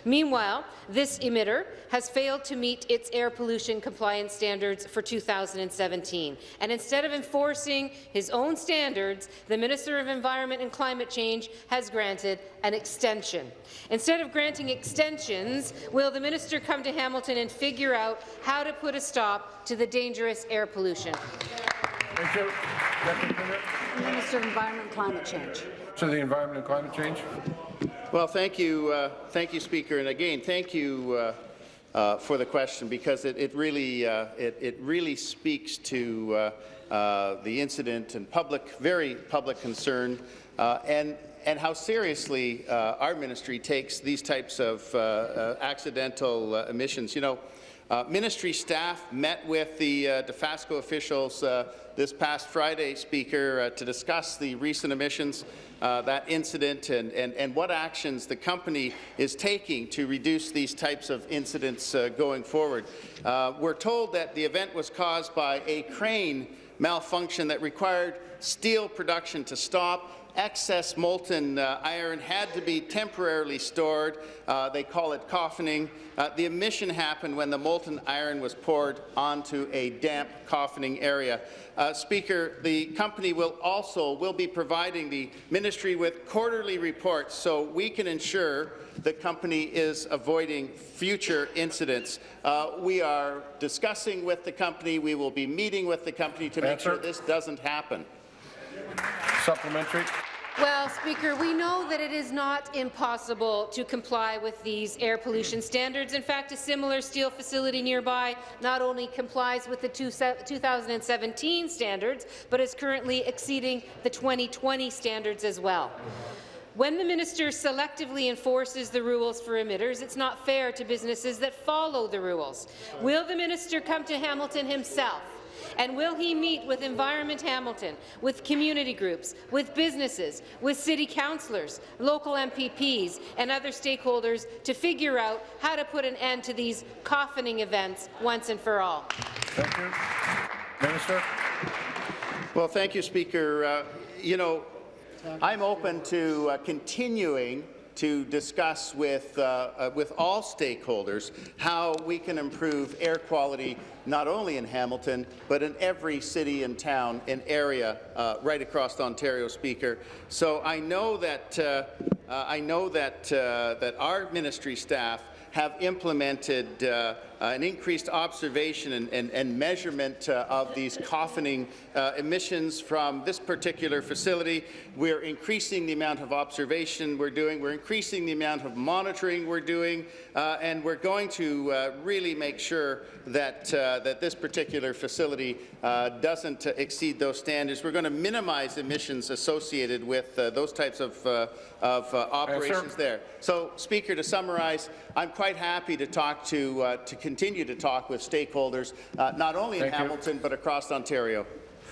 Meanwhile, this emitter has failed to meet its air pollution compliance standards for 2017. And instead of enforcing his own standards, the Minister of Environment and Climate Change has granted an extension. Instead of granting extensions, will the minister come to Hamilton and figure out how to put a stop to the dangerous air pollution? Thank you. Minister of Environment and Climate Change. To the Environment and Climate Change. Well, thank you, uh, thank you, Speaker, and again, thank you uh, uh, for the question because it, it really uh, it, it, really speaks to uh, the incident and public, very public concern, and and how seriously our ministry takes these types of accidental emissions. You know. Uh, ministry staff met with the uh, Dofasco officials uh, this past Friday, Speaker, to discuss the recent emissions uh, that incident and, and, and what actions the company is taking to reduce these types of incidents uh, going forward. Uh, we're told that the event was caused by a crane malfunction that required steel production to stop excess molten uh, iron had to be temporarily stored. Uh, they call it coffining. Uh, the emission happened when the molten iron was poured onto a damp coffining area. Uh, Speaker, the company will also will be providing the ministry with quarterly reports so we can ensure the company is avoiding future incidents. Uh, we are discussing with the company. We will be meeting with the company to make sure this doesn't happen. Supplementary. Well, Speaker, we know that it is not impossible to comply with these air pollution standards. In fact, a similar steel facility nearby not only complies with the 2017 standards, but is currently exceeding the 2020 standards as well. When the minister selectively enforces the rules for emitters, it's not fair to businesses that follow the rules. Will the minister come to Hamilton himself and will he meet with Environment Hamilton, with community groups, with businesses, with city councillors, local MPPs, and other stakeholders to figure out how to put an end to these coffining events once and for all? Thank you. Minister. Well, thank you, Speaker. Uh, you know, I'm open to uh, continuing to discuss with, uh, uh, with all stakeholders how we can improve air quality not only in Hamilton, but in every city and town and area uh, right across Ontario, Speaker. So I know that uh, Uh, I know that, uh, that our ministry staff have implemented an increased observation and, and, and measurement uh, of these coffining uh, emissions from this particular facility. We're increasing the amount of observation we're doing. We're increasing the amount of monitoring we're doing, uh, and we're going to uh, really make sure that uh, that this particular facility uh, doesn't exceed those standards. We're going to minimize emissions associated with those types of of operations there. So, Speaker, to summarize, I'm quite happy to talk to to continue to talk with stakeholders, uh, not only Thank in you. Hamilton, but across Ontario.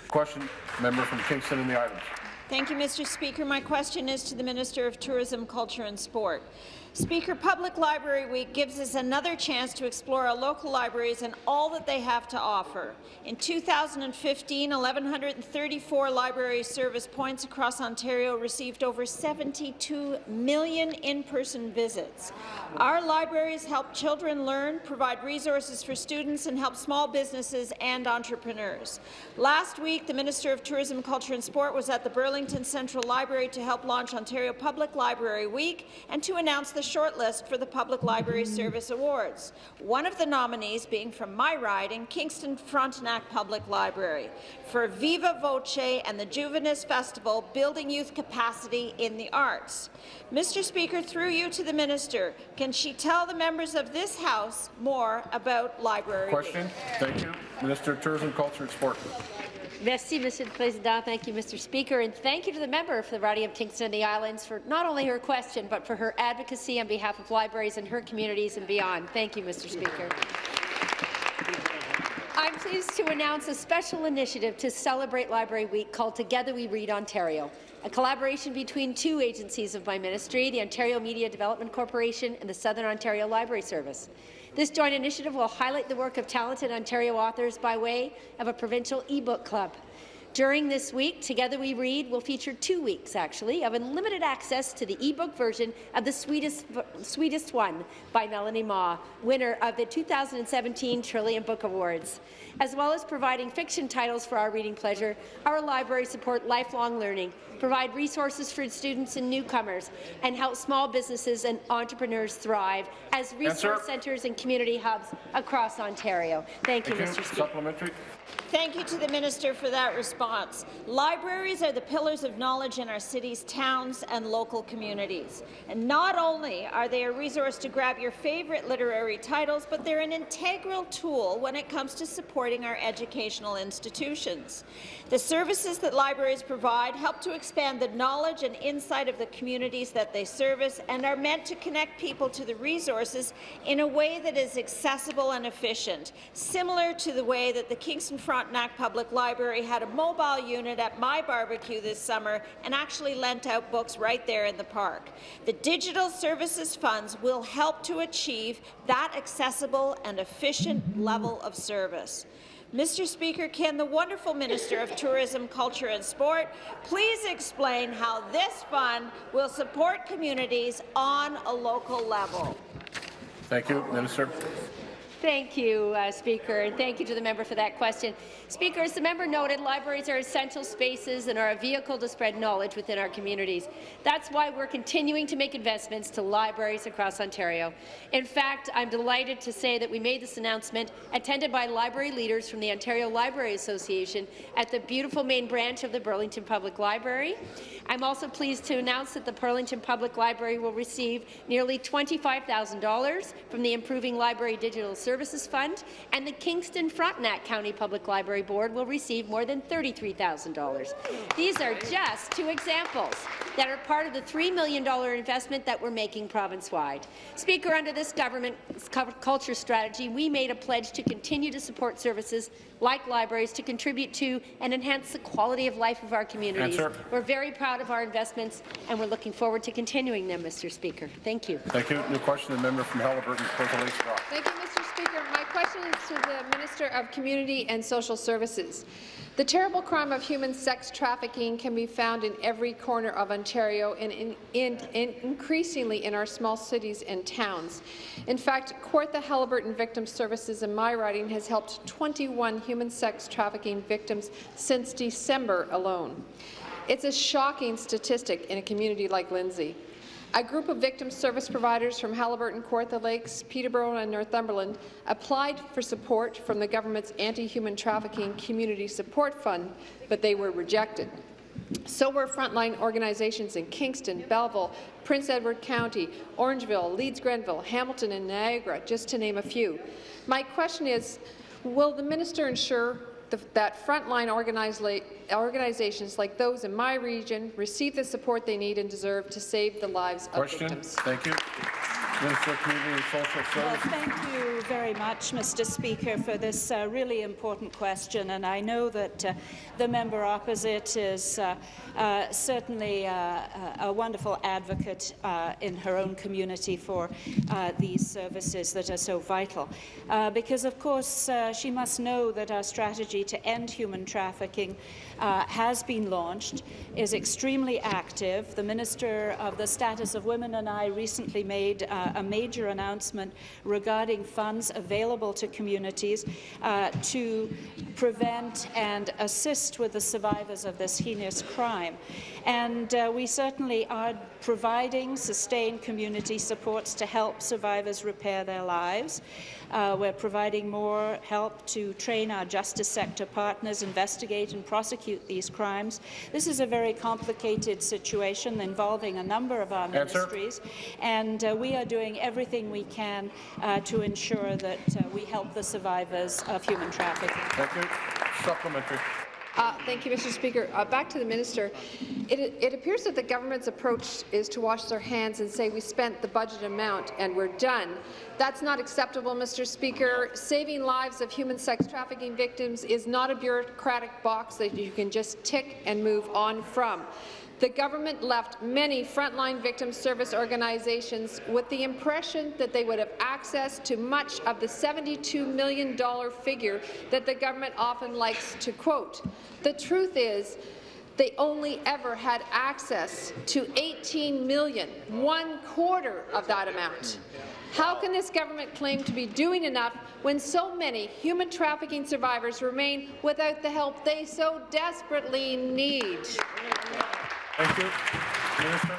Question, member from Kingston and the Islands. Thank you, Mr. Speaker. My question is to the Minister of Tourism, Culture and Sport. Speaker, Public Library Week gives us another chance to explore our local libraries and all that they have to offer. In 2015, 1,134 library service points across Ontario received over 72 million in-person visits. Our libraries help children learn, provide resources for students, and help small businesses and entrepreneurs. Last week, the Minister of Tourism, Culture and Sport was at the Burlington Central Library to help launch Ontario Public Library Week and to announce the shortlist for the Public Library Service Awards, one of the nominees being from my riding, Kingston Frontenac Public Library, for Viva Voce and the Juvenis Festival, Building Youth Capacity in the Arts. Mr. Speaker, through you to the Minister, can she tell the members of this House more about Library Question. Thank you. Minister of Tourism, Culture and Sport. Merci, Monsieur le Président. Thank you, Mr. Speaker, and thank you to the member for the riding of Kingston and the Islands for not only her question, but for her advocacy on behalf of libraries and her communities and beyond. Thank you, Mr. Speaker. I'm pleased to announce a special initiative to celebrate Library Week called Together We Read Ontario, a collaboration between two agencies of my ministry, the Ontario Media Development Corporation and the Southern Ontario Library Service. This joint initiative will highlight the work of talented Ontario authors by way of a provincial e-book club. During this week, Together We Read will feature two weeks, actually, of unlimited access to the e-book version of The Sweetest, Sweetest One by Melanie Mah, winner of the 2017 Trillium Book Awards. As well as providing fiction titles for our reading pleasure, our libraries support lifelong learning, provide resources for students and newcomers, and help small businesses and entrepreneurs thrive as resource centres and community hubs across Ontario. Thank you, Thank Mr. you. Speaker. Supplementary. Thank you to the Minister for that response. Libraries are the pillars of knowledge in our cities, towns and local communities. And not only are they a resource to grab your favourite literary titles, but they're an integral tool when it comes to supporting our educational institutions. The services that libraries provide help to expand the knowledge and insight of the communities that they service and are meant to connect people to the resources in a way that is accessible and efficient, similar to the way that the Kingston Frontenac Public Library had a mobile unit at my barbecue this summer and actually lent out books right there in the park. The Digital Services Funds will help to achieve that accessible and efficient level of service. Mr. Speaker, can the wonderful Minister of Tourism, Culture and Sport please explain how this fund will support communities on a local level? Thank you, Minister. Thank you, uh, Speaker, and thank you to the member for that question. Speaker, as the member noted, libraries are essential spaces and are a vehicle to spread knowledge within our communities. That's why we're continuing to make investments to libraries across Ontario. In fact, I'm delighted to say that we made this announcement attended by library leaders from the Ontario Library Association at the beautiful main branch of the Burlington Public Library. I'm also pleased to announce that the Burlington Public Library will receive nearly $25,000 from the Improving Library Digital Services Fund, and the Kingston Frontenac County Public Library Board will receive more than $33,000. These are just two examples that are part of the $3 million investment that we're making province-wide. Speaker, under this government's culture strategy, we made a pledge to continue to support services like libraries to contribute to and enhance the quality of life of our communities. Answer. We're very proud of our investments, and we're looking forward to continuing them, Mr. Speaker. Thank you. Thank you. New question, the member from Haliburton, Port Lakes Rock. Thank you, Mr. Speaker. My question is to the Minister of Community and Social Services. The terrible crime of human sex trafficking can be found in every corner of Ontario and in, in, in increasingly in our small cities and towns. In fact, Kawartha Haliburton Victim Services in my riding has helped 21 human sex trafficking victims since December alone. It's a shocking statistic in a community like Lindsay. A group of victim service providers from Haliburton, Kawartha Lakes, Peterborough and Northumberland applied for support from the government's Anti-Human Trafficking Community Support Fund, but they were rejected. So were frontline organizations in Kingston, Belleville, Prince Edward County, Orangeville, Leeds-Grenville, Hamilton and Niagara, just to name a few. My question is, will the minister ensure the, that frontline organizations like those in my region receive the support they need and deserve to save the lives Question. of victims? Thank you. Minister of Community and Social Well, thank you very much, Mr. Speaker, for this uh, really important question. And I know that uh, the member opposite is uh, uh certainly uh, a wonderful advocate uh, in her own community for these services that are so vital. because, of course, she must know that our strategy to end human trafficking uh, has been launched, is extremely active. The Minister of the Status of Women and I recently made uh, a major announcement regarding funds available to communities uh, to prevent and assist with the survivors of this heinous crime. And uh, we certainly are providing sustained community supports to help survivors repair their lives. Uh, we're providing more help to train our justice sector partners, investigate and prosecute these crimes. This is a very complicated situation involving a number of our Answer. ministries, and uh, we are doing everything we can uh, to ensure that uh, we help the survivors of human trafficking. Thank you. Supplementary. Uh, thank you, Mr. Speaker. Uh, back to the minister. It, it, appears that the government's approach is to wash their hands and say we spent the budget amount and we're done. That's not acceptable, Mr. Speaker. Saving lives of human sex trafficking victims is not a bureaucratic box that you can just tick and move on from. The government left many frontline victim service organizations with the impression that they would have access to much of the $72 million figure that the government often likes to quote. The truth is, they only ever had access to 18 million, one quarter of that amount. How can this government claim to be doing enough when so many human trafficking survivors remain without the help they so desperately need? Thank you. Minister.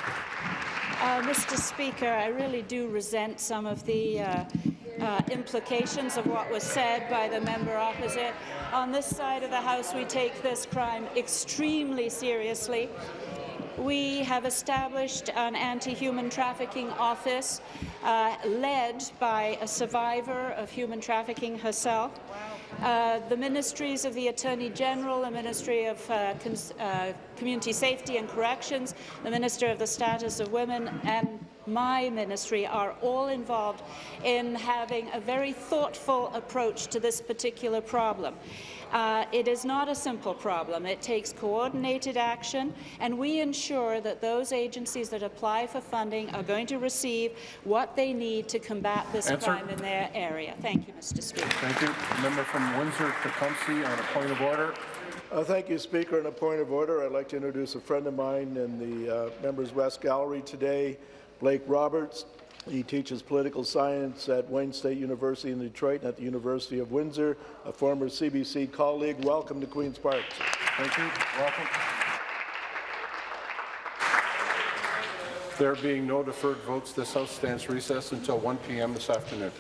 Uh, Mr. Speaker, I really do resent some of the uh, uh, implications of what was said by the member opposite. On this side of the House, we take this crime extremely seriously. We have established an anti-human trafficking office uh, led by a survivor of human trafficking herself. Uh, the ministries of the Attorney General, the Ministry of uh, uh, Community Safety and Corrections, the Minister of the Status of Women and my ministry are all involved in having a very thoughtful approach to this particular problem. Uh, it is not a simple problem. It takes coordinated action, and we ensure that those agencies that apply for funding are going to receive what they need to combat this Answer. crime in their area. Thank you, Mr. Speaker. Thank you. A Member from Windsor-Tecumseh on a point of order. Uh, thank you, Speaker. On a point of order, I'd like to introduce a friend of mine in the uh, Members West Gallery today, Blake Roberts. He teaches political science at Wayne State University in Detroit and at the University of Windsor, a former CBC colleague. Welcome to Queen's Park. Thank you. Welcome. There being no deferred votes, this House stands recessed until 1 p.m. this afternoon.